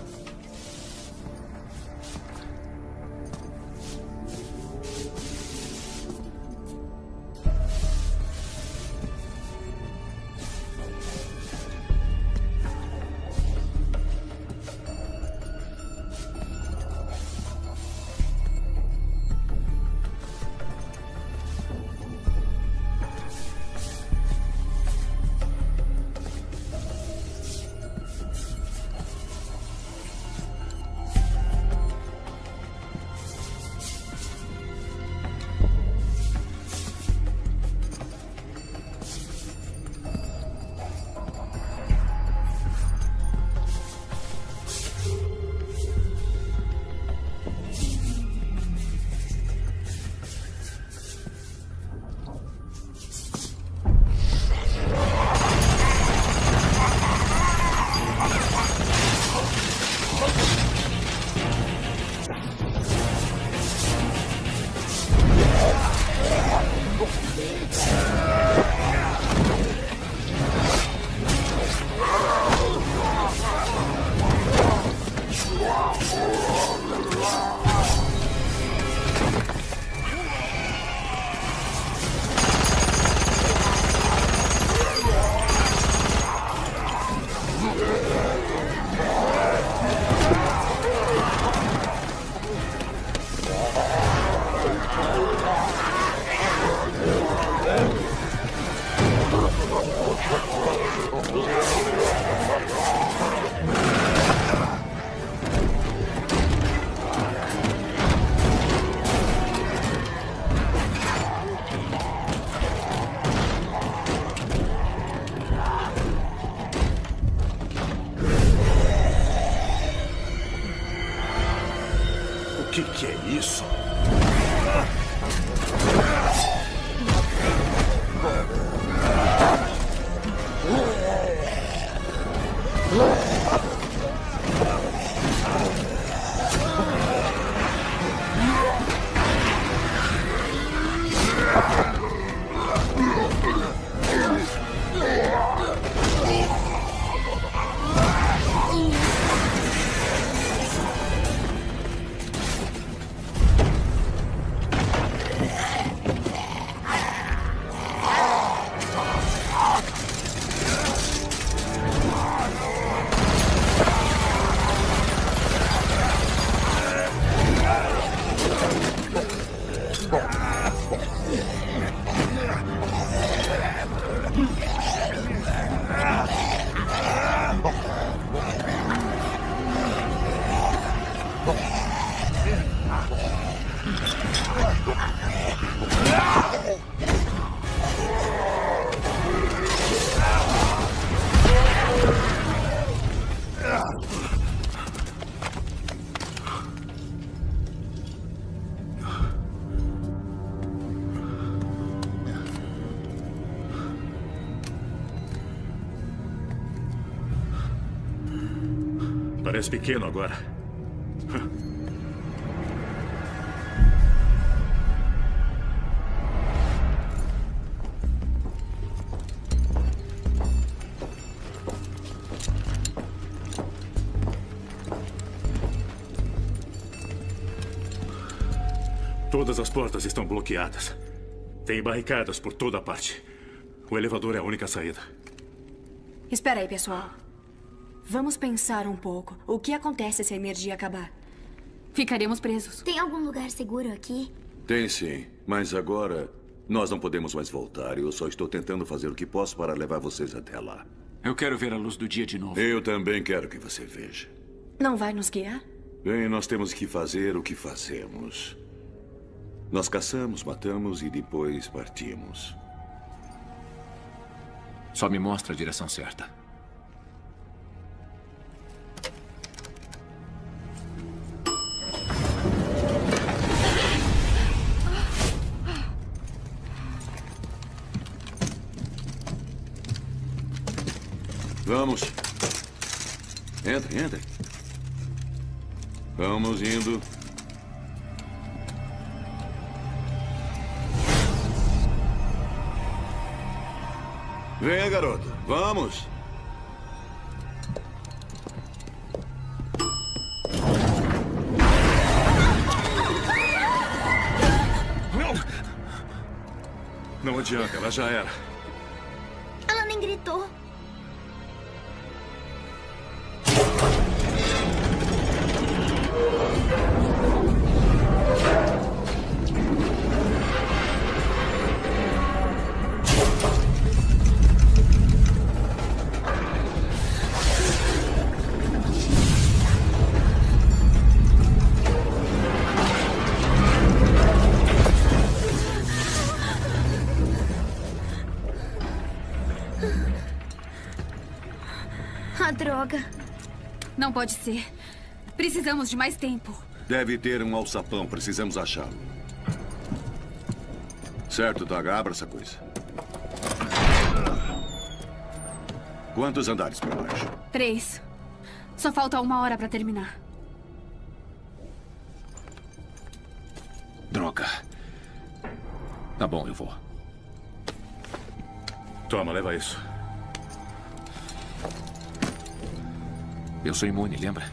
Pequeno agora. Todas as portas estão bloqueadas. Tem barricadas por toda parte. O elevador é a única saída. Espera aí, pessoal. Vamos pensar um pouco. O que acontece se a energia acabar? Ficaremos presos. Tem algum lugar seguro aqui? Tem sim, mas agora nós não podemos mais voltar. Eu só estou tentando fazer o que posso para levar vocês até lá. Eu quero ver a luz do dia de novo. Eu também quero que você veja. Não vai nos guiar? Bem, nós temos que fazer o que fazemos. Nós caçamos, matamos e depois partimos. Só me mostra a direção certa. Vamos. Entrem, entrem. Vamos indo. Venha, garoto. Vamos. Não adianta, ela já era. Não pode ser. Precisamos de mais tempo. Deve ter um alçapão. Precisamos achá-lo. Certo, Daga. Abra essa coisa. Quantos andares para baixo? Três. Só falta uma hora para terminar. Droga. Tá bom, eu vou. Toma, leva isso. Eu sou imune, lembra?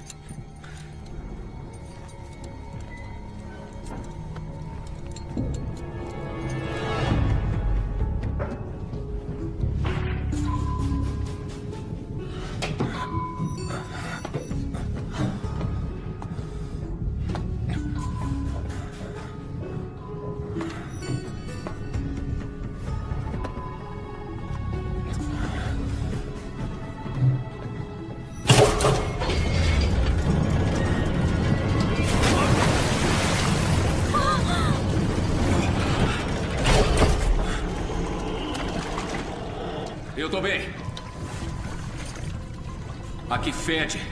Fede.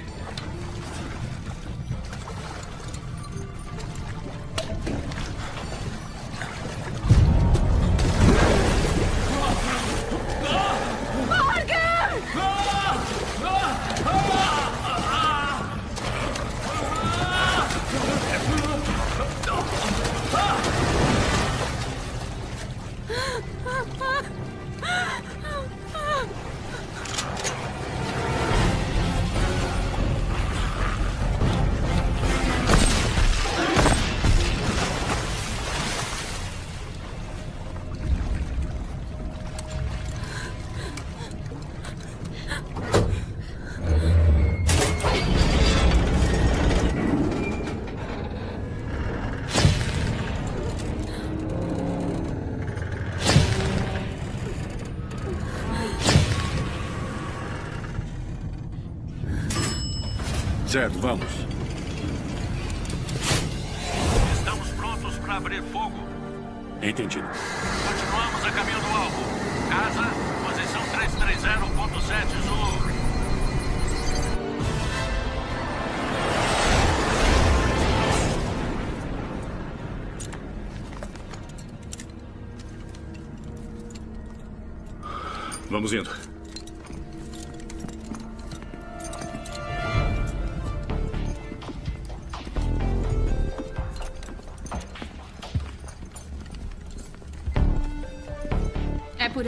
Certo, vamos. Estamos prontos para abrir fogo. Entendido. Continuamos a caminho do alvo. Casa, posição 330.7 Zulu. Vamos indo.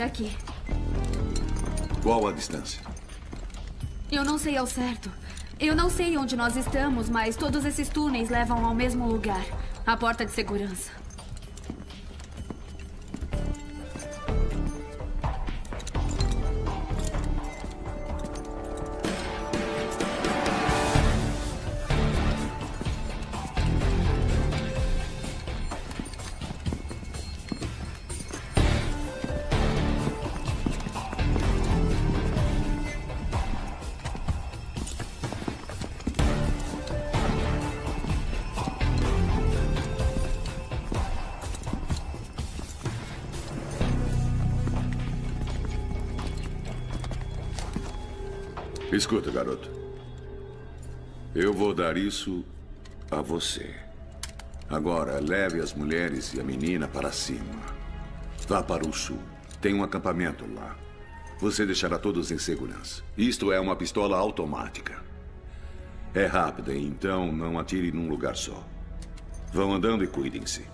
Aqui. Qual a distância? Eu não sei ao certo. Eu não sei onde nós estamos, mas todos esses túneis levam ao mesmo lugar a porta de segurança. Escuta, garoto. Eu vou dar isso a você. Agora, leve as mulheres e a menina para cima. Vá para o sul. Tem um acampamento lá. Você deixará todos em segurança. Isto é uma pistola automática. É rápida, então não atire num lugar só. Vão andando e cuidem-se.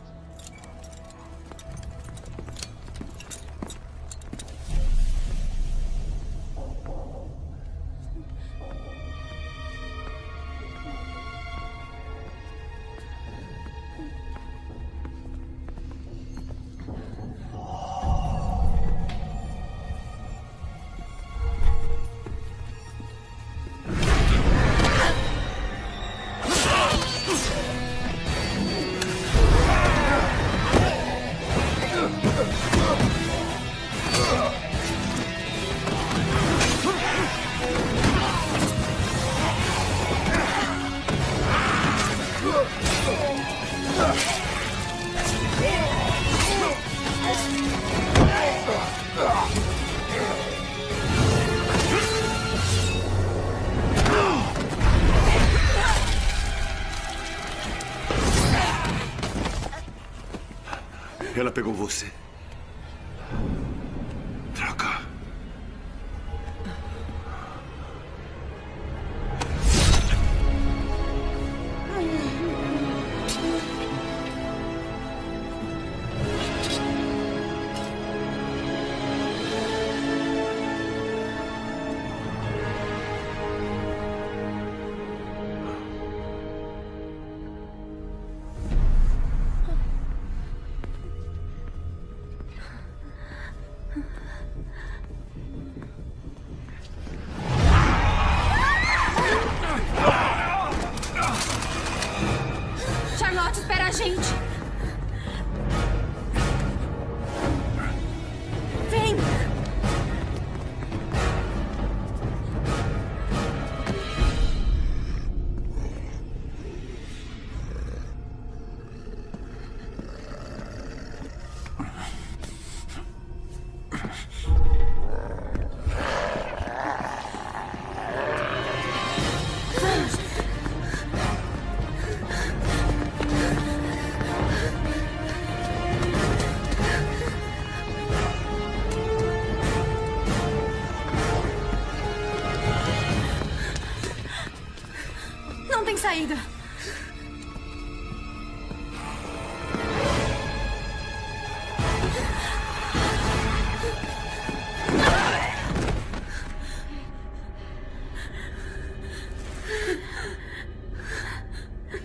Saída.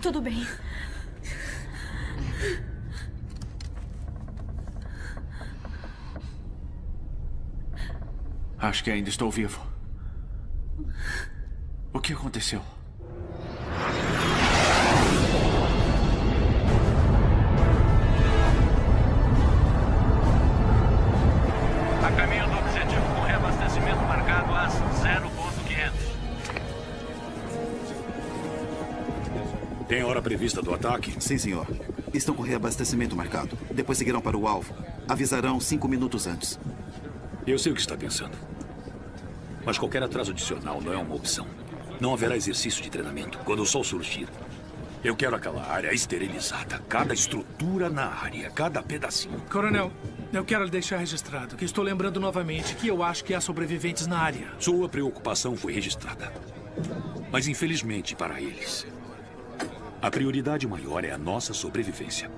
Tudo bem. Acho que ainda estou vivo. O que aconteceu? Prevista do ataque? Sim, senhor. Estão com reabastecimento marcado. Depois seguirão para o alvo. Avisarão cinco minutos antes. Eu sei o que está pensando. Mas qualquer atraso adicional não é uma opção. Não haverá exercício de treinamento quando o sol surgir. Eu quero aquela área esterilizada. Cada estrutura na área, cada pedacinho. Coronel, eu quero lhe deixar registrado que estou lembrando novamente que eu acho que há sobreviventes na área. Sua preocupação foi registrada. Mas infelizmente para eles, a prioridade maior é a nossa sobrevivência.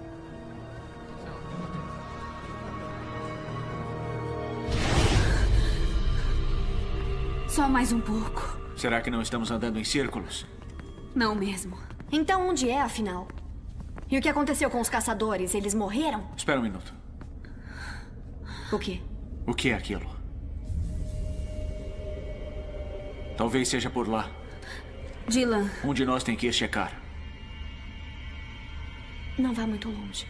Só mais um pouco. Será que não estamos andando em círculos? Não mesmo. Então onde é, afinal? E o que aconteceu com os caçadores? Eles morreram? Espera um minuto. O quê? O que é aquilo? Talvez seja por lá. Dylan. Um de nós tem que ir checar. Não vá muito longe.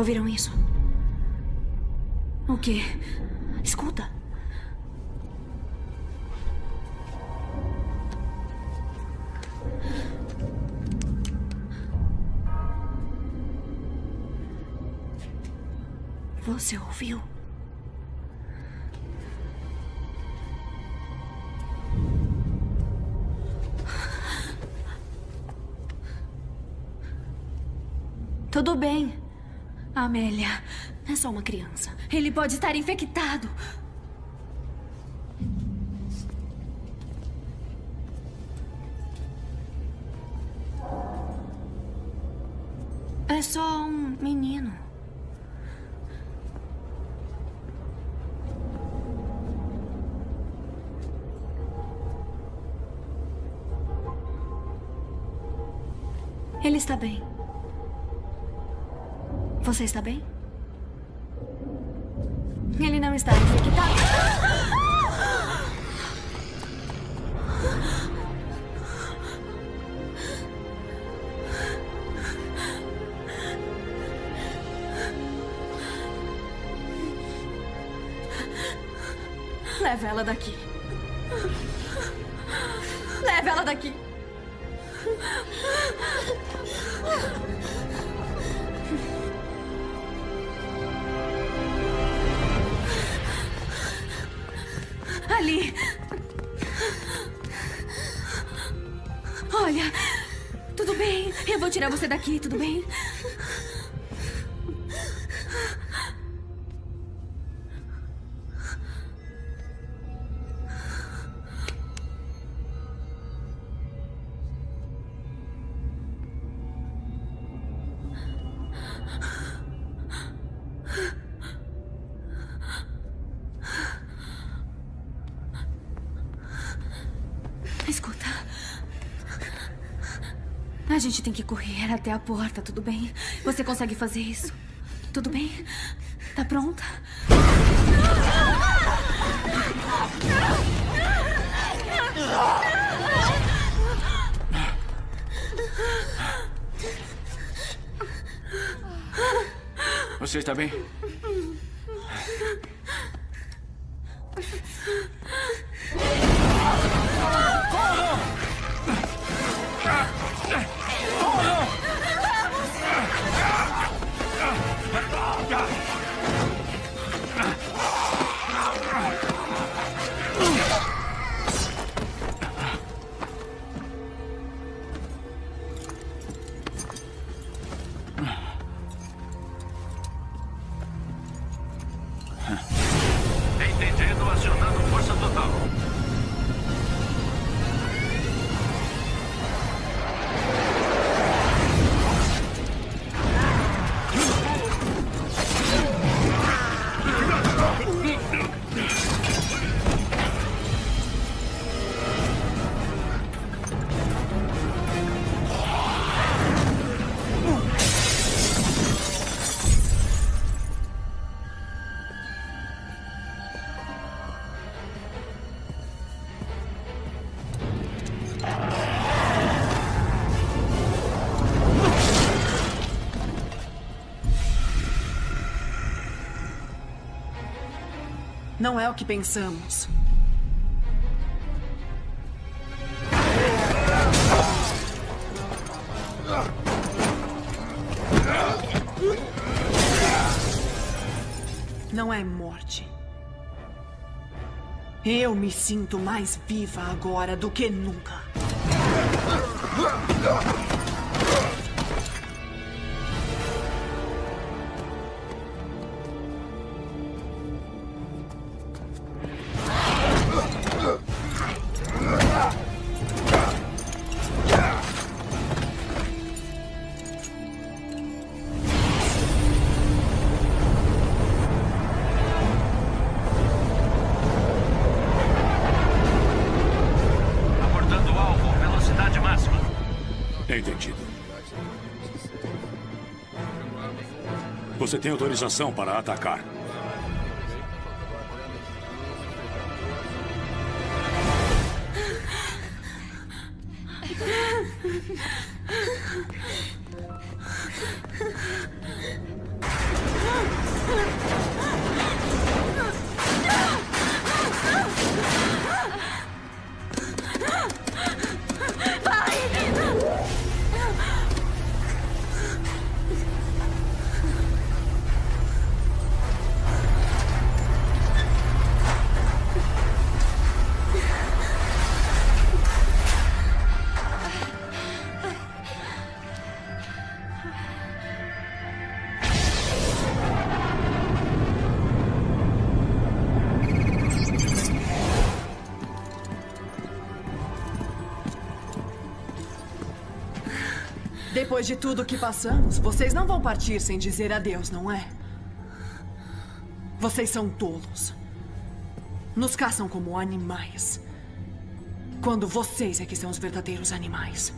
Ouviram isso? O quê? Escuta. Você ouviu? Tudo bem. Amélia. É só uma criança. Ele pode estar infectado. Você está bem? Gente tem que correr até a porta, tudo bem? Você consegue fazer isso? Tudo bem? Tá pronta? Você está bem? Entendido, acionando força total. Não é o que pensamos. Não é morte. Eu me sinto mais viva agora do que nunca. Tem autorização para atacar. Depois de tudo que passamos, vocês não vão partir sem dizer adeus, não é? Vocês são tolos. Nos caçam como animais. Quando vocês é que são os verdadeiros animais.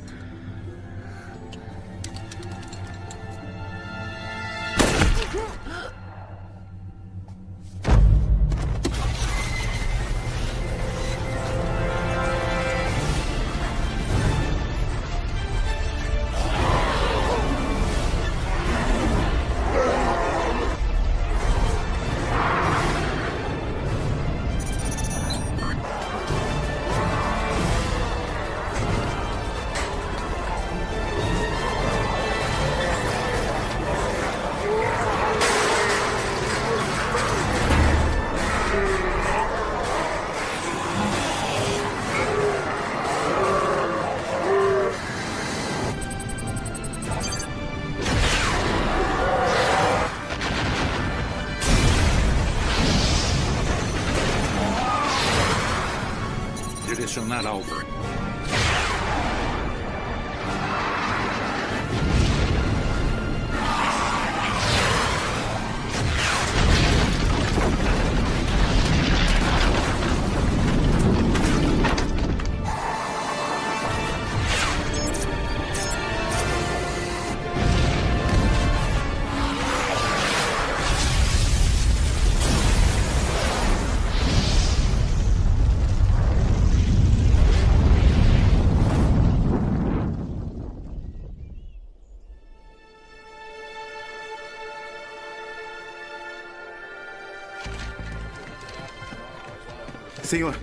Senhor,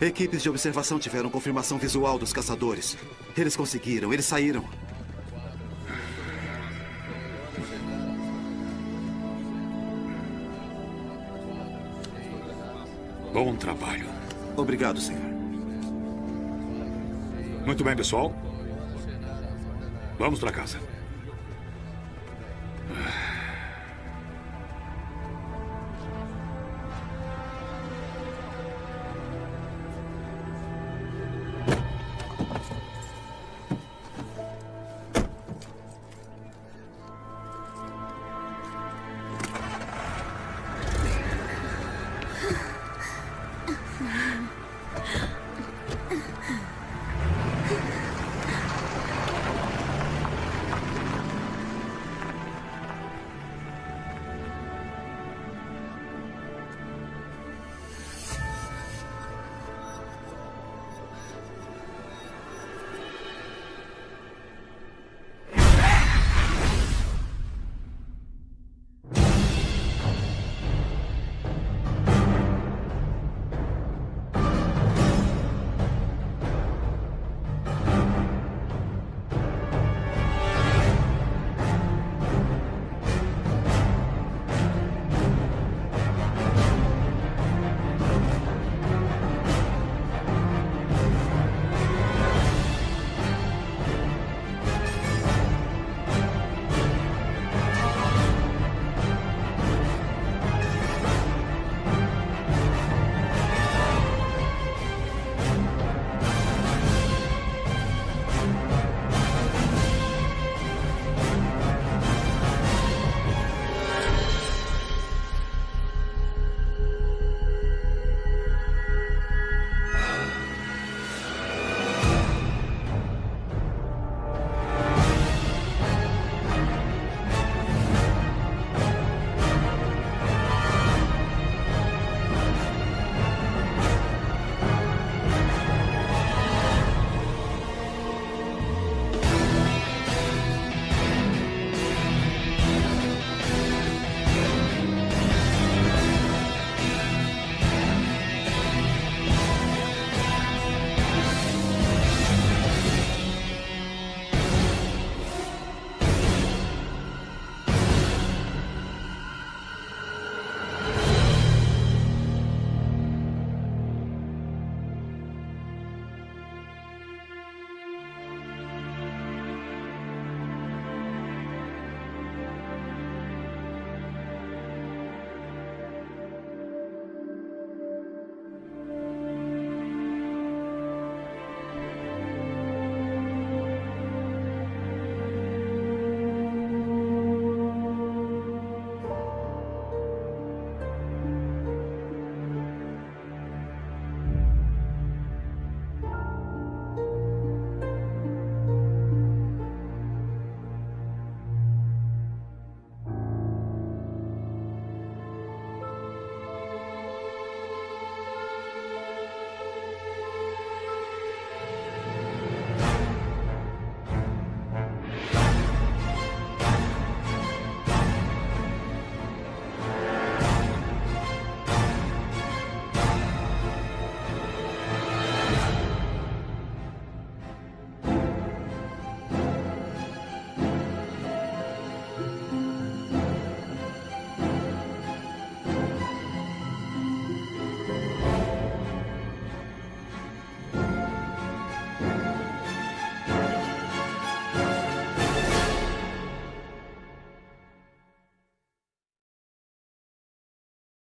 equipes de observação tiveram confirmação visual dos caçadores. Eles conseguiram, eles saíram. Bom trabalho. Obrigado, senhor. Muito bem, pessoal. Vamos para casa.